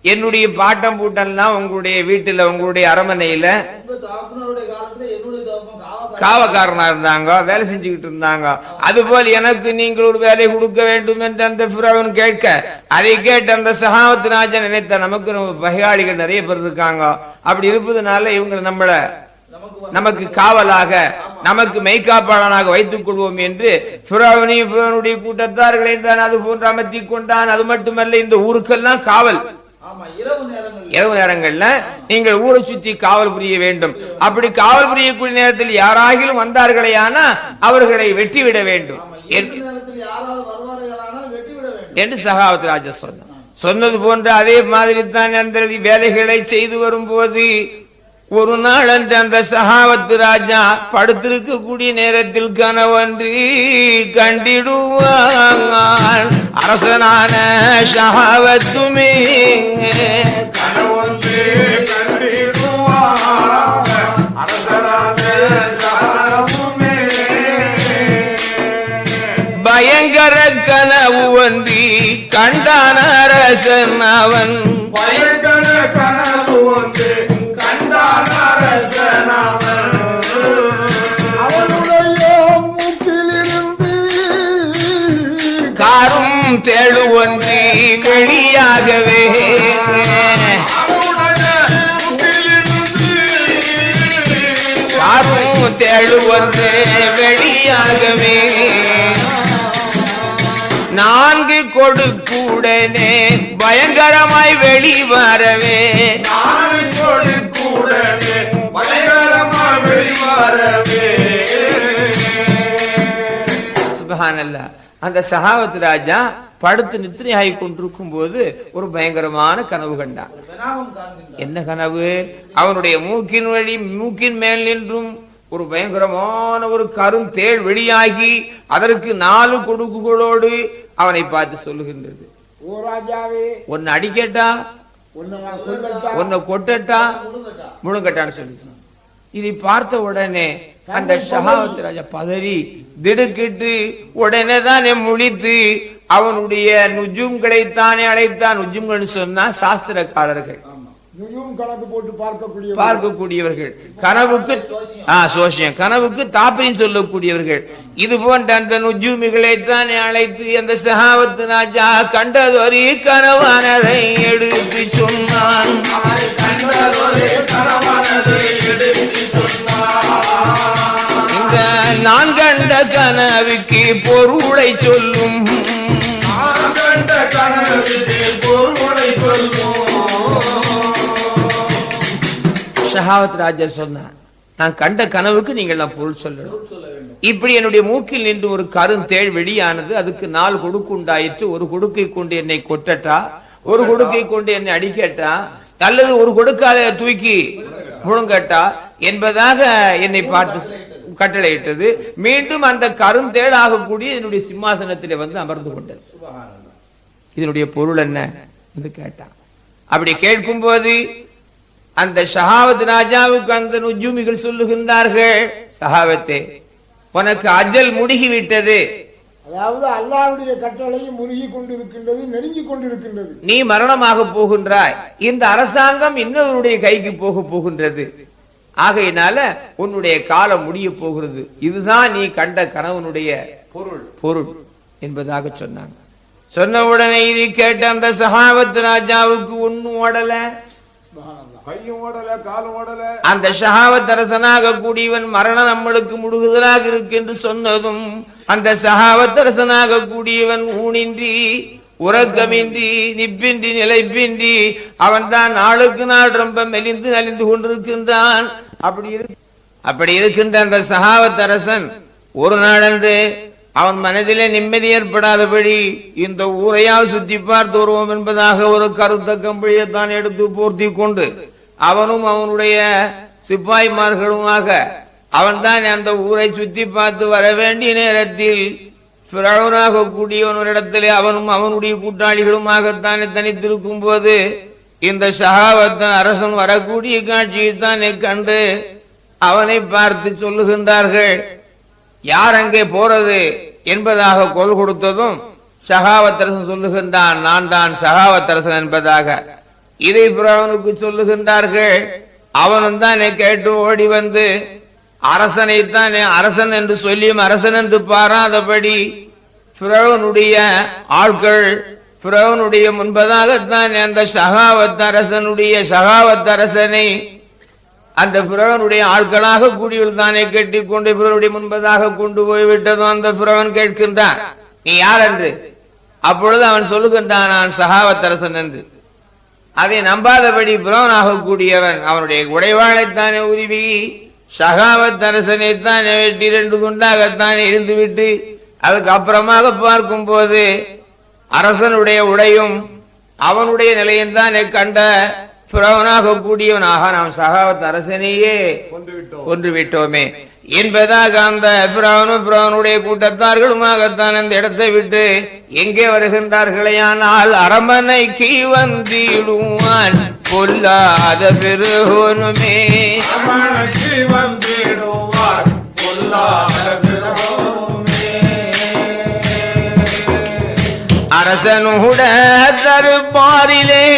என்னுடைய பாட்டம் பூட்டெல்லாம் உங்களுடைய வீட்டுல உங்களுடைய அரமனையில காவக்காரன். இருந்தாங்க வேலை செஞ்சுக்கிட்டு இருந்தாங்க. அதுபோல் எனக்கு நீங்கள் ஒரு வேலை கொடுக்க வேண்டும் என்று அந்த பிறவன் கேட்க அதை கேட்டு அந்த சகாவத் ராஜா நினைத்த நமக்கு நம்ம பகையாளிகள் நிறைய பேர் இருக்காங்க. அப்படி இருப்பதனால இவங்க நம்மள நமக்கு காவலாக நமக்கு மெய்காப்பாளனாக வைத்துக் கொள்வோம் என்று பிறவனையும் பிறவனுடைய கூட்டத்தார்களை தான் அது போன்று அமர்த்தி கொண்டான். அது மட்டுமல்ல இந்த ஊருக்கெல்லாம் காவல். இரவு நேரங்கள் இரவு நேரங்கள்ல நீங்கள் ஊரை சுத்தி காவல் புரிய வேண்டும். அப்படி காவல் புரியக்கூடிய நேரத்தில் யாராகிலும் வந்தார்களே ஆனா அவர்களை வெட்டிவிட வேண்டும். என்று சகாவத் ராஜா சொன்னார். சொன்னது போன்ற அதே மாதிரி தான் அந்த வேலைகளை செய்து வரும்போது ஒரு நாள் அன்று அந்த சகாவத்து ராஜா படுத்திருக்கக்கூடிய நேரத்தில் கனவன்று கண்டிடுவான் அரசனான சகாவத்துமே கனவொன்று கண்டிடுவார். அரசரான சாரமுமே பயங்கர கனவு ஒன்றி கண்டான அரசன் அவன். பயங்கர கனவு ஒன்று வெளியாகவே நான்கு கொடுக்கூடனே பயங்கரமாய் வெளிவரவே. வெளிவரவே. சுபஹானல்லா அந்த சகாவத் ராஜா படுத்து நித்திரையாகி கொண்டிருக்கும் போது ஒரு பயங்கரமான கனவு கண்டான். என்ன கனவு? அவனுடைய மூக்கின் வழி மூக்கின் மேல் நின்றும் ஒரு பயங்கரமான ஒரு கருந்தேள் வெளியாகி அதற்கு நாலு கொடுக்குகளோடு அவனை பார்த்து சொல்லுகின்றது. ஒன்னு அடிக்கட்டா? ஒன்ன கொட்டட்டா? முழுங்கட்டா முழுங்கட்டான்னு சொல்லிச்சு. இதை பார்த்த உடனே அந்த ஷஹாவத் ராஜா பதறி திடுக்கிட்டு உடனே தானே முழித்து அவனுடைய நுஜும்களை தானே அழைத்தான். நுஜும்கள் சொன்னா சாஸ்திரக்காரர்கள். கணக்கு போட்டு பார்க்கக்கூடிய பார்க்கக்கூடியவர்கள். கனவுக்கு சோசியம் கனவுக்கு தாப்பையும் சொல்லக்கூடியவர்கள். இது போன்ற அந்த நுஜூமிகளை தானே அழைத்து அந்த சகாவத்து ராஜா கண்டதொரு கனவானதை எடுத்து சொன்னான். இந்த நான் கண்ட கனவுக்கு பொருளை சொல்லு ஷஹாவத் ராஜா சொன்னான் நான் கண்ட கனவுக்கு நீங்கள் நான் பொருள் சொல்லணும். இப்படி என்னுடைய மூக்கில் நின்று ஒரு கருந்தேள் வெளியானது அதுக்கு நாலு கொடுக்கு உண்டாயிற்று. ஒரு கொடுக்கை கொண்டு என்னை கொட்டட்டா? ஒரு கொடுக்கை கொண்டு என்னை அடிக்கட்டா? அல்லது ஒரு கொடுக்கால தூக்கி முழுங்கட்டா? என்பதாக என்னை பார்த்து கட்டளையிட்டது. மீண்டும் அந்த கருந்தேள் ஆகக்கூடிய என்னுடைய சிம்மாசனத்திலே வந்து அமர்ந்து கொண்டது. இதனுடைய பொருள் என்ன? என்று கேட்டான். அப்படி கேட்கும் போது அந்த ஷஹாவத் ராஜாவுக்கு அந்த நுஜூமிகள் சொல்லுகின்றார்கள் சஹாவத்தே உனக்கு அஜல் முடுகிவிட்டது. அதாவது அல்லாஹ்வுடைய கட்டளையும் முருகி கொண்டிருக்கின்றது நெருங்கி கொண்டிருக்கின்றது. நீ மரணமாக போகின்றாய். இந்த அரசாங்கம் இன்னொருடைய கைக்கு போக போகின்றது. ஆகையினால உன்னுடைய காலம் முடிய போகிறது. இதுதான் நீ கண்ட கணவனுடைய பொருள் பொருள் என்பதாக சொன்னாங்க சொன்ன உடனே இது கேட்ட அந்த சஹாவத் ராஜாவுக்கு ஒன்னும் ஓடல சுப்ஹானல்லாஹ். கையும் ஓடல காலும் ஓடல அந்த ஷஹாவத் அரசனாக கூடியவன் மரணம் நம்மளுக்கு முடுகுதலாக இருக்கு என்று சொன்னதும் அந்த சகாவத் அரசனாக கூடியவன் ஊனின்றி உறக்கமின்றி நிப்பின்றி நிலைப்பின்றி அவன் தான் நாளுக்கு நாள் ரொம்ப மெலிந்து நலிந்து கொண்டிருக்கின்றான். அப்படி அப்படி இருக்கின்ற அந்த சகாவத் அரசன் ஒரு நாளன்று அவன் மனதிலே நிம்மதி ஏற்படாதபடி இந்த ஊரையால் சுத்தி பார்த்து வருவோம் என்பதாக ஒரு கருத்த கம்பளியை தான் எடுத்து போர்த்தி கொண்டு அவனும் அவனுடைய சிப்பாய்மார்களுமாக அவன்தான் அந்த ஊரை சுத்தி பார்த்து வர வேண்டிய நேரத்தில் பிறவனாக கூடிய ஒரு அவனும் அவனுடைய கூட்டாளிகளுமாகத்தானே தனித்திருக்கும் போது இந்த சகாவத்தன் அரசன் வரக்கூடிய காட்சியை தானே கண்டு அவனை பார்த்து சொல்லுகின்றார்கள் யார் அங்கே போறது என்பதாக கொல் கொடுத்ததும் சகாவத்தரசன் சொல்லுகின்றான் நான் தான் சகாவத்தரசன் என்பதாக. இதை பிறவனுக்கு சொல்லுகின்றார்கள். அவனும் தானே கேட்டு ஓடி வந்து அரசனைத்தான் அரசன் என்று சொல்லியும் அரசன் என்று பாராதபடி பிறவனுடைய ஆட்கள் பிறவனுடைய முன்பதாகத்தான் அந்த சகாவத்தரசனுடைய அரசனுடைய சகாவத் அரசனை அந்த பிறவனுடைய ஆட்களாக கூடியுள் தானே கட்டி கொண்டு பிறனுடைய முன்பதாக கொண்டு போய் விட்டதும் அந்த பிறவன் கேட்கின்றான். நீ யார் என்று? அப்பொழுது அவன் சொல்லுகின்றான் நான் சகாவத்தரசன் என்று. அதை நம்பாதபடி பிறவனாக கூடியவன் அவனுடைய உடைவாளைத்தானே உருவி சகாவத்தரசனைத்தானே வெட்டி ரெண்டு துண்டாகத்தானே இருந்துவிட்டு அதுக்கு அப்புறமாக பார்க்கும் போது அரசனுடைய உடையும் அவனுடைய நிலையும் தான் கண்ட பிறவனாக கூடியவனாக நாம் சகாவத் அரசனையே கொண்டு விட்டோம் கொன்று விட்டோமே என்பதாக அந்த பிராவனும் பிராவனுடைய கூட்டத்தார்களுமாகத்தான் அந்த இடத்தை விட்டு எங்கே வருகின்றார்களேயானால் அரமனைக்கு வந்திடுவான். பொல்லாத பெருகோனுமே. வந்திடுவார். பொல்லாத பிறவோமே. அரசனுட தருபாரிலே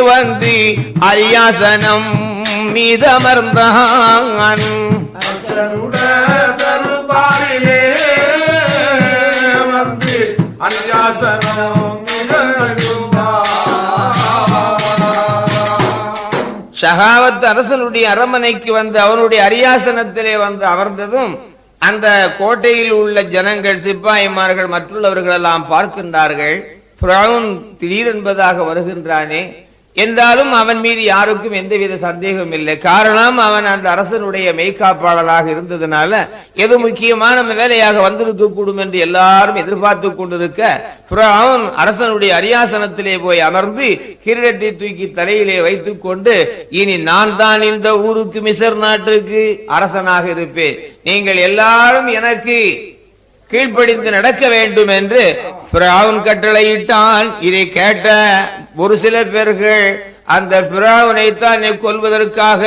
வந்து அரியாசனம் மீதமர்ந்தான். ஷகாவத் அரசனுடைய அரமனைக்கு வந்து அவனுடைய அரியாசனத்திலே வந்து அமர்ந்ததும் அந்த கோட்டையில் உள்ள ஜனங்கள் சிப்பாய்மார்கள் மற்றுள்ளவர்கள் எல்லாம் பார்க்கின்றார்கள் பிரவுன் திடீரென்பதாக வருகின்றானே என்றாலும் அவன் மீது யாருக்கும் எந்தவித சந்தேகம் இல்லை. காரணம் அவன் அந்த அரசனுடைய மெய்காப்பாளராக இருந்ததுனால எது முக்கியமான வேலையாக வந்திருக்க கூடும் என்று எல்லாரும் எதிர்பார்த்து கொண்டிருக்க புறாவும் அரசனுடைய அரியாசனத்திலே போய் அமர்ந்து கிரீடத்தை தூக்கி தலையிலே வைத்துக் கொண்டு இனி நான் தான் இந்த ஊருக்கு மிசர் நாட்டுக்கு அரசனாக இருப்பேன். நீங்கள் எல்லாரும் எனக்கு கீழ்ப்படிந்து நடக்க வேண்டும் என்று பிராவுன் கட்டளையிட்டான். இதை கேட்ட ஒரு சில பேர்கள் அந்த பிராவனைத்தான் கொல்வதற்காக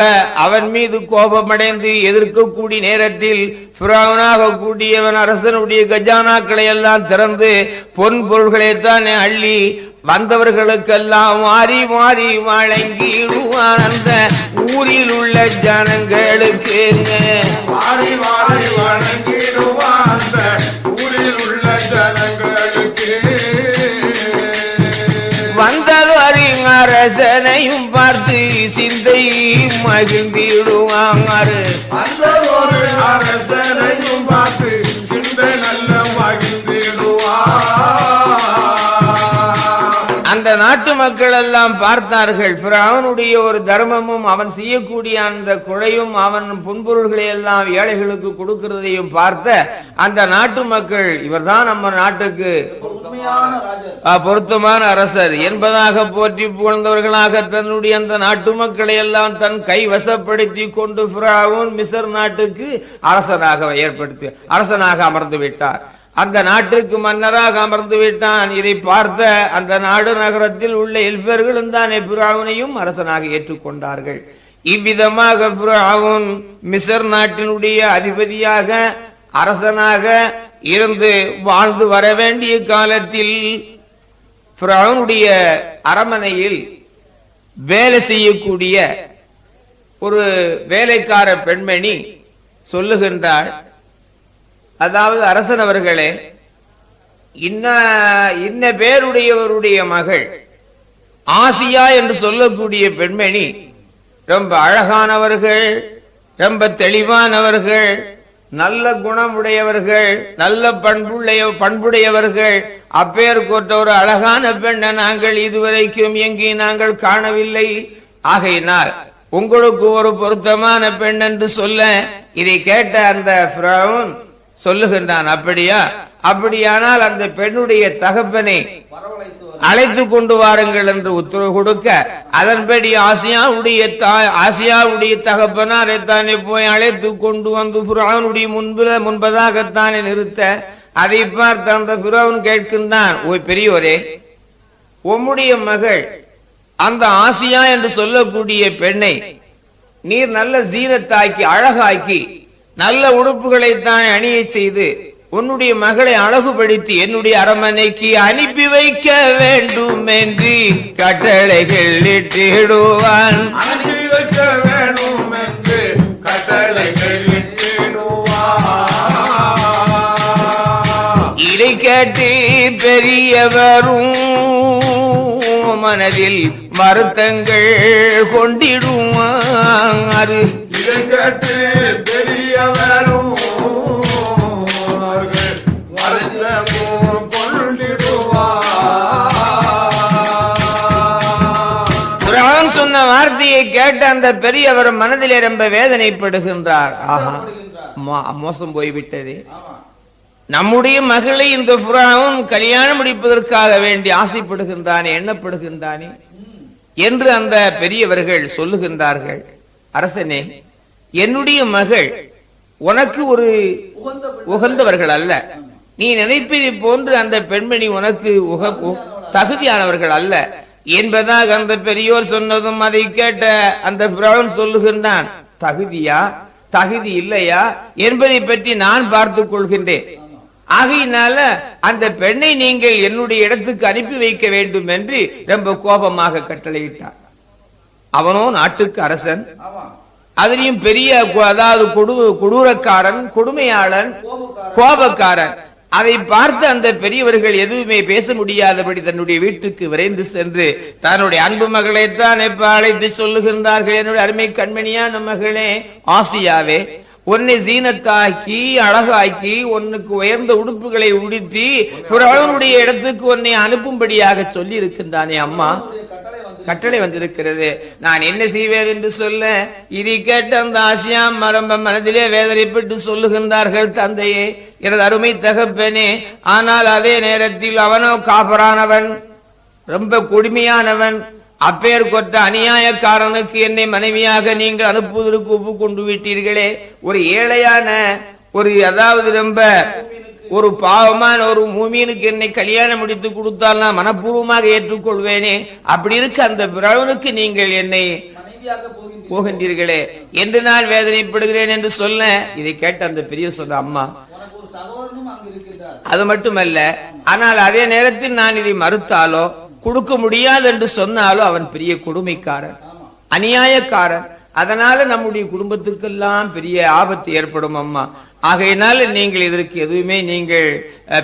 அவன் மீது கோபமடைந்து எதிர்க்கக்கூடிய நேரத்தில் பிராவனாக கூடியவன் அரசனுடைய கஜானாக்களை எல்லாம் திறந்து பொன் பொருள்களைத்தான் அள்ளி வந்தவர்களுக்கெல்லாம் மாறி மாறி வழங்கிடுவான் அந்த ஊரில் உள்ள ஜனங்களுக்கு மாறி மாறி வணங்கிடுவான் அந்த ஊரில் உள்ள ஜனங்களுக்கு வந்ததொரு அரசனையும் பார்த்து சிந்தை மகிழ்ந்திடுவாங்க. அரசனையும் பார்த்து சிந்தை நல்ல நாட்டு மக்கள் எல்லாம் பார்த்தார்கள். அவனுடைய ஒரு தர்மமும் அவன் செய்யக்கூடிய அந்த குழையும் அவன் புன்பொருள்களை எல்லாம் ஏழைகளுக்கு கொடுக்கிறதையும் பார்த்த அந்த நாட்டு மக்கள் இவர்தான் நம்ம நாட்டுக்கு பொருத்தமான அரசர். என்பதாக போற்றி புகழ்ந்தவர்களாக தன்னுடைய அந்த நாட்டு மக்களை எல்லாம் தன் கை வசப்படுத்தி கொண்டு பிராவுன் மிசர் நாட்டுக்கு அரசனாக ஏற்படுத்தி அரசனாக அமர்ந்து விட்டார். அந்த நாட்டிற்கு மன்னராக அமர்ந்து விட்டான். இதை பார்த்த அந்த நாடு நகரத்தில் உள்ள எல்பர்களும் தான் புராவனையும் அரசனாக ஏற்றுக்கொண்டார்கள். இவ்விதமாக பிராவுன் மிசர் நாட்டினுடைய அதிபதியாக அரசனாக இருந்து வாழ்ந்து வர வேண்டிய காலத்தில் பிராவுனுடைய அரமனையில் வேலை செய்யக்கூடிய ஒரு வேலைக்கார பெண்மணி சொல்லுகின்றாள் அதாவது அரசன் அவர்களே இன்ன இன்ன பேருடையவருடைய மகள் ஆசியா என்று சொல்லக்கூடிய பெண்மணி ரொம்ப அழகானவர்கள் ரொம்ப தெளிவானவர்கள் நல்ல குணமுடையவர்கள் நல்ல பண்புடைய பண்புடையவர்கள். அப்பேர் கொண்ட ஒரு அழகான பெண்ணை நாங்கள் இதுவரைக்கும் எங்கே நாங்கள் காணவில்லை. ஆகையினால் உங்களுக்கு ஒரு பொருத்தமான பெண் என்று சொல்ல இதை கேட்ட அந்த பிரவுன் சொல்லுகின்றான் அப்படியா? அப்படியானால் அந்த பெண்ணுடைய தகப்பனை அழைத்து கொண்டு வாருங்கள் என்று உத்தரவு கொடுக்க அதன்படி ஆசியாவுடைய தாய் ஆசியாவுடைய தகப்பனார் தானே போய் அழைத்து கொண்டு வந்து புறாவனுடைய முன்புல முன்பதாகத்தானே நிறுத்த அதை பார்த்து அந்த புறாவன் கேட்கின்றான் ஓய் பெரியோரே உம்முடைய மகள் அந்த ஆசியா என்று சொல்லக்கூடிய பெண்ணை நீர் நல்ல சீனத்தாக்கி அழகாக்கி நல்ல உடுப்புகளைத்தான் அணியச் செய்து உன்னுடைய மகளை அழகுபடுத்தி என்னுடைய அரமனைக்கு அனுப்பி வைக்க வேண்டும் என்று கட்டளைகள் இட்டிடுவான். இதை கேட்டு பெரியவரும் மனதில் வருத்தங்கள் கொண்டிடுவான். அது இதை கேட்டு கேட்ட அந்த பெரியவர் மனதிலே ரொம்ப வேதனைப்படுகின்றார். ஆஹா மோசம் போய்விட்டது. நம்முடைய மகளை இந்த புறாவும் கல்யாணம் முடிப்பதற்காக வேண்டி ஆசைப்படுகின்றானே எண்ணப்படுகின்றானே என்று அந்த பெரியவர்கள் சொல்லுகின்றார்கள். அரசனே என்னுடைய மகள் உனக்கு ஒரு உகந்தவர்கள் அல்ல. நீ நினைப்பதை போன்று அந்த பெண்மணி உனக்கு தகுதியானவர்கள் அல்ல. என்பதாக அந்த பெரியோர் சொன்னதும் அதை கேட்ட அந்த பிரவன் சொல்லுகின்றான் தகுதியா? தகுதி இல்லையா? என்பதை பற்றி நான் பார்த்துக் கொள்கின்றேன். ஆகையினால அந்த பெண்ணை நீங்கள் என்னுடைய இடத்துக்கு அனுப்பி வைக்க வேண்டும் என்று ரொம்ப கோபமாக கட்டளையிட்டார் அவனோ நாட்டுக்கு அரசன். அதிலையும் அதுலயும் பெரிய அதாவது கொடு கொடூரக்காரன் கொடுமையாளன் கோபக்காரன். அதை பார்த்து அந்த பெரியவர்கள் எதுவுமே பேச முடியாதபடி தன்னுடைய வீட்டுக்கு விரைந்து சென்று தன்னுடைய அன்பு மகளைத்தான் எப்ப அழைத்து சொல்லுகின்றார்கள் என்னுடைய அருமை கண்மணியான மகளே ஆசியாவே உன்னை சீனத்தாக்கி அழகாக்கி உன்னுக்கு உயர்ந்த உடுப்புகளை உடுத்தி புறவனுடைய இடத்துக்கு உன்னை அனுப்பும்படியாக சொல்லி இருக்கின்றானே அம்மா. கட்டளை வந்திருக்கிறது. நான் என்ன செய்வேன் என்று சொல்ல இதை கேட்ட அந்த ஆசியாம் மரம்ப மனதிலே வேதனைப்பட்டு சொல்லுகின்றார்கள் தந்தையே எனது அருமை தகப்பனே ஆனால் அதே நேரத்தில் அவனோ காபரானவன் ரொம்ப கொடுமையானவன் அப்பேர் கொட்ட அநியாயக்காரனுக்கு என்னை மனைவியாக நீங்கள் அனுப்புவதற்கு ஒப்புக்கொண்டு விட்டீர்களே. ஒரு ஏழையான ஒரு அதாவது ரொம்ப ஒரு பாவமான ஒரு மூமியனுக்கு என்னை கல்யாணம் முடித்து கொடுத்தால் நான் மனப்பூர்வமாக ஏற்றுக்கொள்வேனே. அப்படி இருக்க அந்த பிரவனுக்கு நீங்கள் என்னை போகின்றீர்களே. என்று நான் வேதனைப்படுகிறேன் என்று சொல்ல இதை கேட்ட அந்த பெரிய சொன்ன அம்மா. அது மட்டுமல்ல ஆனால் அதே நேரத்தில் நான் இதை மறுத்தாலோ கொடுக்க முடியாது என்று சொன்னாலோ அவன் பெரிய கொடுமைக்காரன் அநியாயக்காரன். அதனால நம்முடைய குடும்பத்துக்கெல்லாம் பெரிய ஆபத்து ஏற்படும் அம்மா. ஆகையினால நீங்கள் இதற்கு எதுவுமே நீங்கள்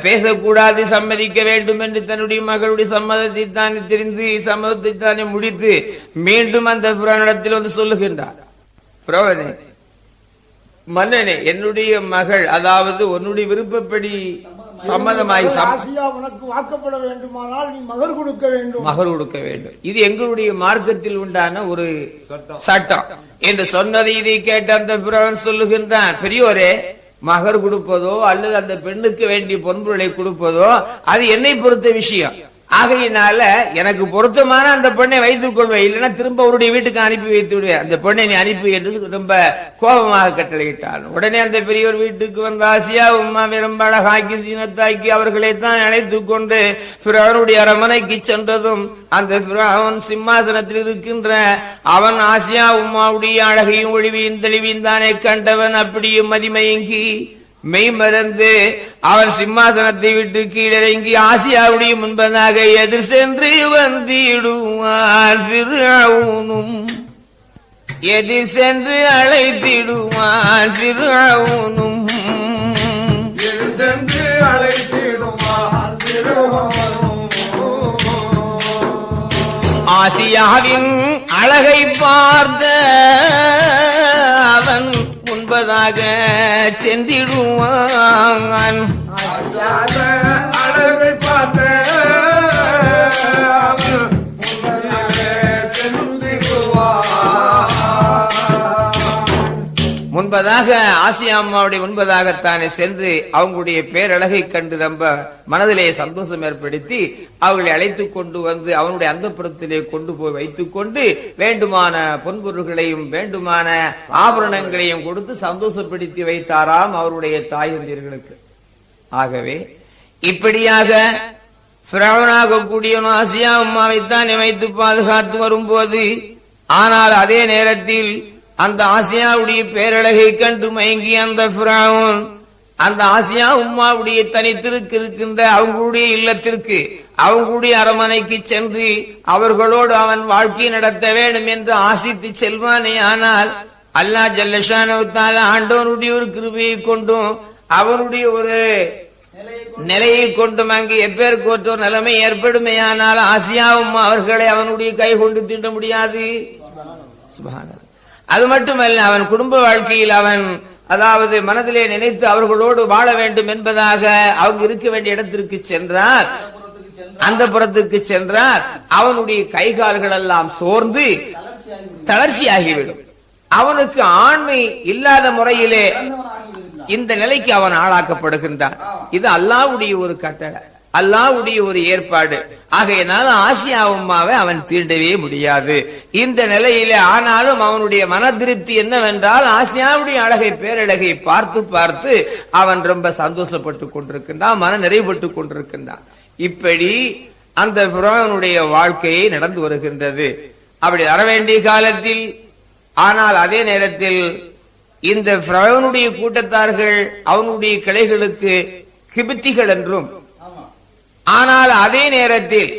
பேசக்கூடாது சம்மதிக்க வேண்டும் என்று தன்னுடைய மகளுடைய சம்மதத்தை தானே தெரிந்து சம்மதத்தை தானே முடித்து மீண்டும் அந்த புராணத்தில் வந்து சொல்லுகின்றார். புரோவனே மன்னனே என்னுடைய மகள் அதாவது உன்னுடைய விருப்பப்படி சம்மதமாய் உனக்கு வாக்கப்பட வேண்டுமானால் நீ மகர் கொடுக்க வேண்டும். மகர் கொடுக்க வேண்டும். இது எங்களுடைய மார்க்கத்தில் உண்டான ஒரு சட்டம். என்று சொன்னதை இதை கேட்ட அந்த பிறவன் சொல்லுகின்றான் பெரியோரே மகர் கொடுப்பதோ அல்லது அந்த பெண்ணுக்கு வேண்டிய பொன்பொருளை கொடுப்பதோ அது என்னை பொறுத்த விஷயம். ஆகையினால எனக்கு பொருத்தமான அந்த பெண்ணை வைத்துக் கொள்வேன். இல்லைன்னா திரும்ப அவருடைய வீட்டுக்கு அனுப்பி வைத்து விடுவேன். அந்த பெண்ணை நீ அனுப்பி என்று ரொம்ப கோபமாக கட்டளையிட்டான். உடனே அந்த பெரியவர் வீட்டுக்கு வந்த ஆசியா உமா விரும்ப அழகாக்கி சீனத்தாக்கி அவர்களை தான் அழைத்துக் கொண்டு பிறவனுடைய அரமனைக்கு சென்றதும் அந்த அவன் சிம்மாசனத்தில் இருக்கின்ற அவன் ஆசியா உமாவுடைய அழகையும் ஒளிவையும் தெளிவையும் தானே கண்டவன். அப்படியும் மதிமயங்கி மெய் மறந்து அவன் சிம்மாசனத்தை விட்டு கீழிறங்கி ஆசியாவுடைய முன்பதாக எதிர் சென்று வந்திடுவான் பிறவுனும் எதிர் சென்று அழைத்திடுவான் பிறவுனும் இது சென்று. ஆசியாவின் அழகை பார்த்த அவன் என்பதாக சென்றிடுவான் அழகை பார்த்த ஒன்பதாக ஆசியா அம்மாவுடைய முன்பதாகத்தானே சென்று அவங்களுடைய பேரழகை கண்டு ரொம்ப மனதிலே சந்தோஷம் ஏற்படுத்தி அவர்களை அழைத்துக் கொண்டு வந்து அவனுடைய அந்தப்புறத்திலே கொண்டு போய் வைத்துக் கொண்டு வேண்டுமான பொன்பொருள்களையும் வேண்டுமான ஆபரணங்களையும் கொடுத்து சந்தோஷப்படுத்தி வைத்தாராம் அவருடைய தாயந்தியர்களுக்கு ஆகவே இப்படியாக பிராவனாக கூடிய ஆசியா அம்மாவைத்தான் வைத்து பாதுகாத்து வரும்போது ஆனால் அதே நேரத்தில் அந்த ஆசியாவுடைய பேரழகை கண்டு மயங்கி அந்த பிராவும் அந்த ஆசியா உம்மாவுடைய தனித்திற்கு இருக்கின்ற அவங்களுடைய இல்லத்திற்கு அவங்களுடைய அரமனைக்கு சென்று அவர்களோடு அவன் வாழ்க்கை நடத்த வேண்டும் என்று ஆசித்து செல்வானே. ஆனால் அல்லாஹ் ஜல்லஷானவத்தால ஆண்டவனுடைய ஒரு கிருபியை கொண்டும் அவனுடைய ஒரு நிலையை கொண்டும் அங்கு எப்பேர் ஒரு நிலைமை ஏற்படுமேயானால் ஆசியாவும் அவர்களை அவனுடைய கை கொண்டு தீண்ட முடியாது. சுபான அது மட்டுமல்ல அவன் குடும்ப வாழ்க்கையில் அவன் அதாவது மனதிலே நினைத்து அவர்களோடு வாழ வேண்டும் என்பதாக அவங்க இருக்க வேண்டிய இடத்திற்கு சென்றார். அந்த புறத்திற்கு சென்றார். அவனுடைய கை கால்கள் எல்லாம் சோர்ந்து தளர்ச்சி தளர்ச்சியாகிவிடும். அவனுக்கு ஆண்மை இல்லாத முறையிலே இந்த நிலைக்கு அவன் ஆளாக்கப்படுகின்றான். இது அல்லாவுடைய ஒரு கட்டளை. அல்லாவுடைய ஒரு ஏற்பாடு. ஆகையினால ஆசியா உம்மாவை அவன் தீண்டவே முடியாது. இந்த நிலையிலே ஆனாலும் அவனுடைய மன திருப்தி என்னவென்றால் ஆசியாவுடைய அழகை பேரழகை பார்த்து பார்த்து அவன் ரொம்ப சந்தோஷப்பட்டு கொண்டிருக்கின்றான் மன நிறைவுபட்டு கொண்டிருக்கின்றான். இப்படி அந்த புறாவனுடைய வாழ்க்கையை நடந்து வருகின்றது. அப்படி வர வேண்டிய காலத்தில் ஆனால் அதே நேரத்தில் இந்த பிரவனுடைய கூட்டத்தார்கள் அவனுடைய கிளைகளுக்கு கிபித்திகள் என்றும் ஆனால் அதே நேரத்தில்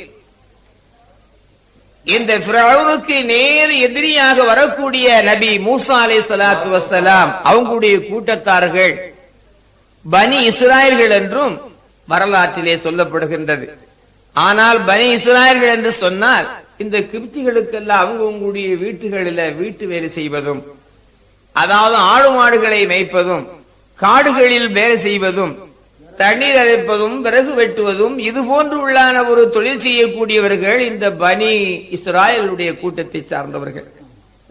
இந்த பிரவுனுக்கு நேர் எதிரியாக வரக்கூடிய நபி மூசா அலை சலாத்து வசலாம் அவங்களுடைய கூட்டத்தார்கள் பனி இஸ்ராயல்கள் என்றும் வரலாற்றிலே சொல்லப்படுகின்றது. ஆனால் பனி இஸ்ராயல்கள் என்று சொன்னால் இந்த கிருப்திகளுக்கெல்லாம் அவங்க உங்களுடைய வீட்டுகளில வீட்டு வேலை செய்வதும் அதாவது ஆடு மாடுகளை மேய்ப்பதும் காடுகளில் வேலை செய்வதும் தண்ணீர் அரைப்பதும் விறகு வெட்டுவதும் இது போன்று உள்ளான ஒரு தொழில் செய்யக்கூடியவர்கள் இந்த பனி இஸ்ராயலுடைய கூட்டத்தை சார்ந்தவர்கள்.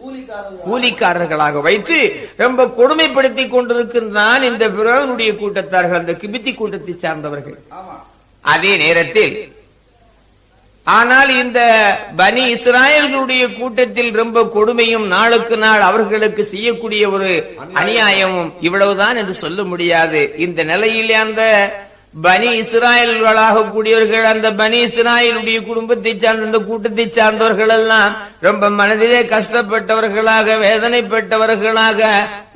கூலிக்காரர்கள் கூலிக்காரர்களாக வைத்து ரொம்ப கொடுமைப்படுத்தி கொண்டிருக்கின்றான் இந்த பிறவனுடைய கூட்டத்தார்கள் அந்த கிபித்தி கூட்டத்தை சார்ந்தவர்கள். அதே நேரத்தில் ஆனால் இந்த பனி இஸ்ராயல்களுடைய கூட்டத்தில் ரொம்ப கொடுமையும் நாளுக்கு நாள் அவர்களுக்கு செய்யக்கூடிய ஒரு அநியாயமும் இவ்வளவுதான் என்று சொல்ல முடியாது. இந்த நிலையிலே அந்த பனி இஸ்ராயல்களாக கூடியவர்கள் அந்த பனி இஸ்ராயலுடைய குடும்பத்தை சார்ந்த அந்த கூட்டத்தை சார்ந்தவர்கள் எல்லாம் ரொம்ப மனதிலே கஷ்டப்பட்டவர்களாக வேதனைப்பட்டவர்களாக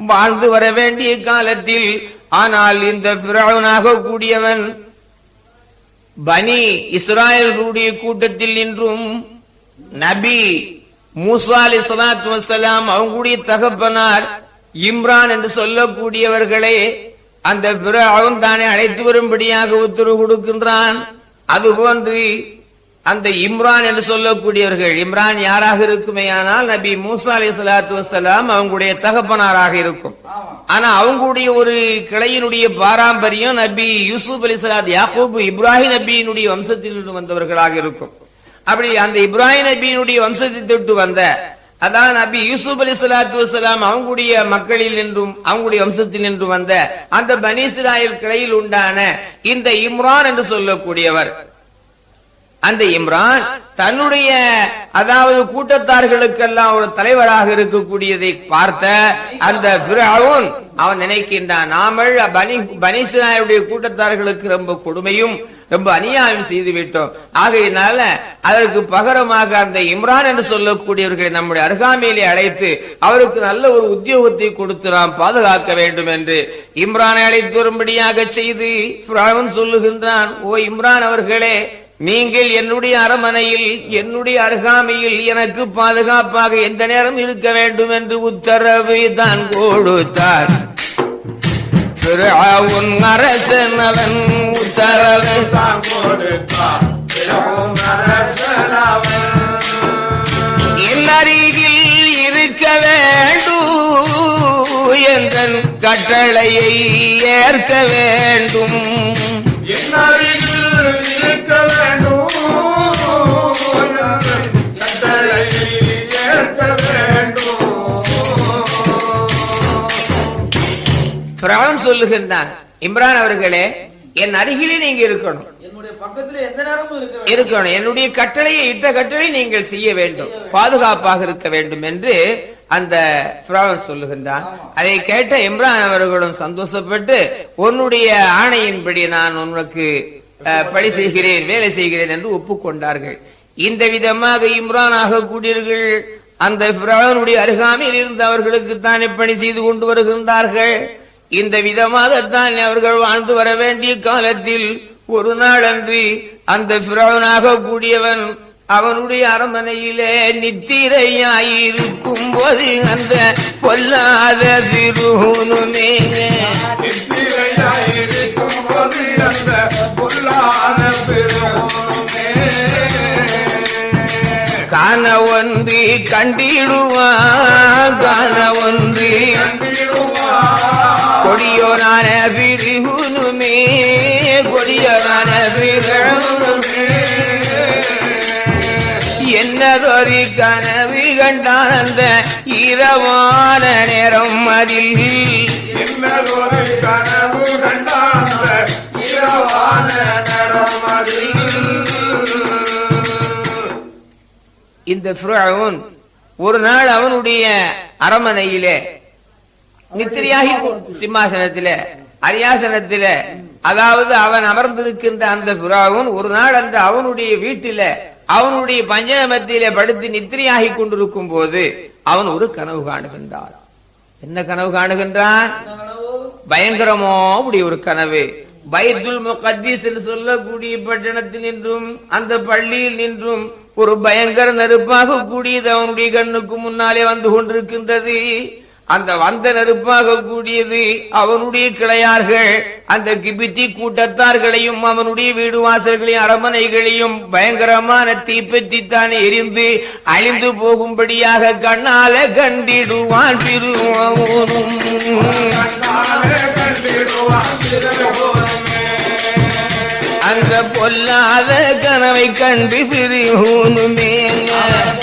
வாழ்ந்து வர வேண்டிய காலத்தில் ஆனால் இந்த பிராவனாக கூடியவன் பனி இஸ்ராயல்களுடைய கூட்டத்தில் நின்றும் நபி மூசா அலி சலாத்து வசலாம் அவங்களுடைய தகப்பனார் இம்ரான் என்று சொல்லக்கூடியவர்களே அந்த பிற அவன் தானே அழைத்து வரும்படியாக உத்தரவு கொடுக்கின்றான். அதுபோன்று அந்த இம்ரான் என்று சொல்லக்கூடியவர்கள் இம்ரான் யாராக இருக்குமே ஆனால் நபி மூசா அலி சலாத்து வசலாம் அவங்களுடைய தகப்பனாராக இருக்கும். ஆனா அவங்களுடைய ஒரு கிளையினுடைய பாரம்பரியம் நபி யூசுப் அலி சலாத் யாக்கூப் இப்ராஹிம் நபியினுடைய வம்சத்திலிருந்து வந்தவர்களாக இருக்கும். அப்படி அந்த இப்ராஹிம் நபியினுடைய வம்சத்தை தொட்டு வந்த அதான் நபி யூசுப் அலி சலாத்து வசலாம் அவங்களுடைய மக்களில் நின்றும் அவங்களுடைய வம்சத்தில் நின்று வந்த அந்த பனீஸ்ராயல் கிளையில் உண்டான இந்த இம்ரான் என்று சொல்லக்கூடியவர். அந்த இம்ரான் தன்னுடைய அதாவது கூட்டத்தார்களுக்கெல்லாம் ஒரு தலைவராக இருக்கக்கூடியதை பார்த்த அந்த பிறவுன் அவன் நினைக்கின்றான் நாமல் பனி கூட்டத்தார்களுக்கு ரொம்ப கொடுமையும் ரொம்ப அநியாயம் செய்து விட்டோம் ஆகையினால அதற்கு பகரமாக அந்த இம்ரான் என்று சொல்லக்கூடியவர்களை நம்முடைய அருகாமையிலே அழைத்து அவருக்கு நல்ல ஒரு உத்தியோகத்தை கொடுத்து நாம் பாதுகாக்க வேண்டும் என்று இம்ரானை அழைத்து வரும்படியாக செய்து சொல்லுகின்றான் ஓ இம்ரான் அவர்களே நீங்கள் என்னுடைய அரமனையில் என்னுடைய அருகாமையில் எனக்கு பாதுகாப்பாக எந்த நேரம் இருக்க வேண்டும் என்று உத்தரவு தான் கொடுத்தார். உன் அரசன் அவன் உத்தரவு தான் கொடுத்தார். அருகில் இருக்க வேண்டும் எந்தன் கட்டளையை ஏற்க வேண்டும். என் பிரான் சொல்லுகின்றான் இம்ரான் அவர்களே என் அருகிலே நீங்க இருக்கணும். இருக்கணும். என்னுடைய கட்டளையை இட்ட கட்டளை நீங்கள் செய்ய வேண்டும். பாதுகாப்பாக இருக்க வேண்டும் என்று அந்த பிராவன் சொல்லுகின்றான். அதை கேட்ட இம்ரான் அவர்களும் சந்தோஷப்பட்டு உன்னுடைய ஆணையின்படி நான் உனக்கு பணி செய்கிறேன் வேலை செய்கிறேன் என்று ஒப்புக்கொண்டார்கள். இந்த விதமாக இம்ரான் ஆகக்கூடியவர்கள் அந்த பிரானுடைய அருகாமையில் இருந்து அவர்களுக்கு தானே பணி செய்து கொண்டு வருகின்றார்கள். இந்த விதமாகத்தான் அவர்கள் வாழ்ந்து வர வேண்டிய காலத்தில் ஒரு நாள் அன்று அந்த பிரானாக கூடியவன் அவனுடைய அரண்மனையிலே நித்திரையாயிருக்கும் போது அந்த பொல்லாத திருகுனுமே நித்திரையாயிருக்கும் போது அந்த பொல்லாத காண ஒன்று கண்டிடுவான் காண ஒன்று கொடியோனான பிரிகுனுமே கொடியோனான பிரிகுனுமே என்னதொரு கனவு கண்டான் அந்த இரவான நேரம் அதில். இன்னதொரு கனவு இரவான நரமதில் இந்த ஃபிரௌன் ஒரு நாள் அவனுடைய அரமனையிலே நித்திரையாகி சிம்மாசனத்திலே அரியாசனத்திலே அதாவது அவன் அமர்ந்திருக்கின்ற அந்த புறாவும் ஒரு நாள் அந்த அவனுடைய வீட்டில அவனுடைய பஞ்சன மத்தியிலே படுத்து நித்திரையாகி கொண்டிருக்கும் போது அவன் ஒரு கனவு காணுகின்றான். என்ன கனவு காணுகின்றான்? பயங்கரமோ அப்படி ஒரு கனவு. பைத்துல் முகத்தீஸ் என்று சொல்லக்கூடிய பட்டணத்தில் நின்றும் அந்த பள்ளியில் நின்றும் ஒரு பயங்கர நெருப்பாக கூடியது அவனுடைய கண்ணுக்கு முன்னாலே வந்து கொண்டிருக்கின்றது. அந்த வந்த நெருப்பாக கூடியது அவனுடைய கிளையார்கள் அந்த கிபித்தி கூட்டத்தார்களையும் அவனுடைய வீடு வாசல்களையும் அரமனைகளையும் பயங்கரமான தீப்பற்றித்தான் எரிந்து அழிந்து போகும்படியாக கண்ணால கண்டிடுவான் திருவோனும் அந்த பொல்லாத கனவை கண்டு திருவோனுமே.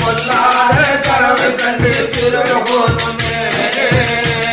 பொல்லாத கனவை கண்டு திருவோனுமே.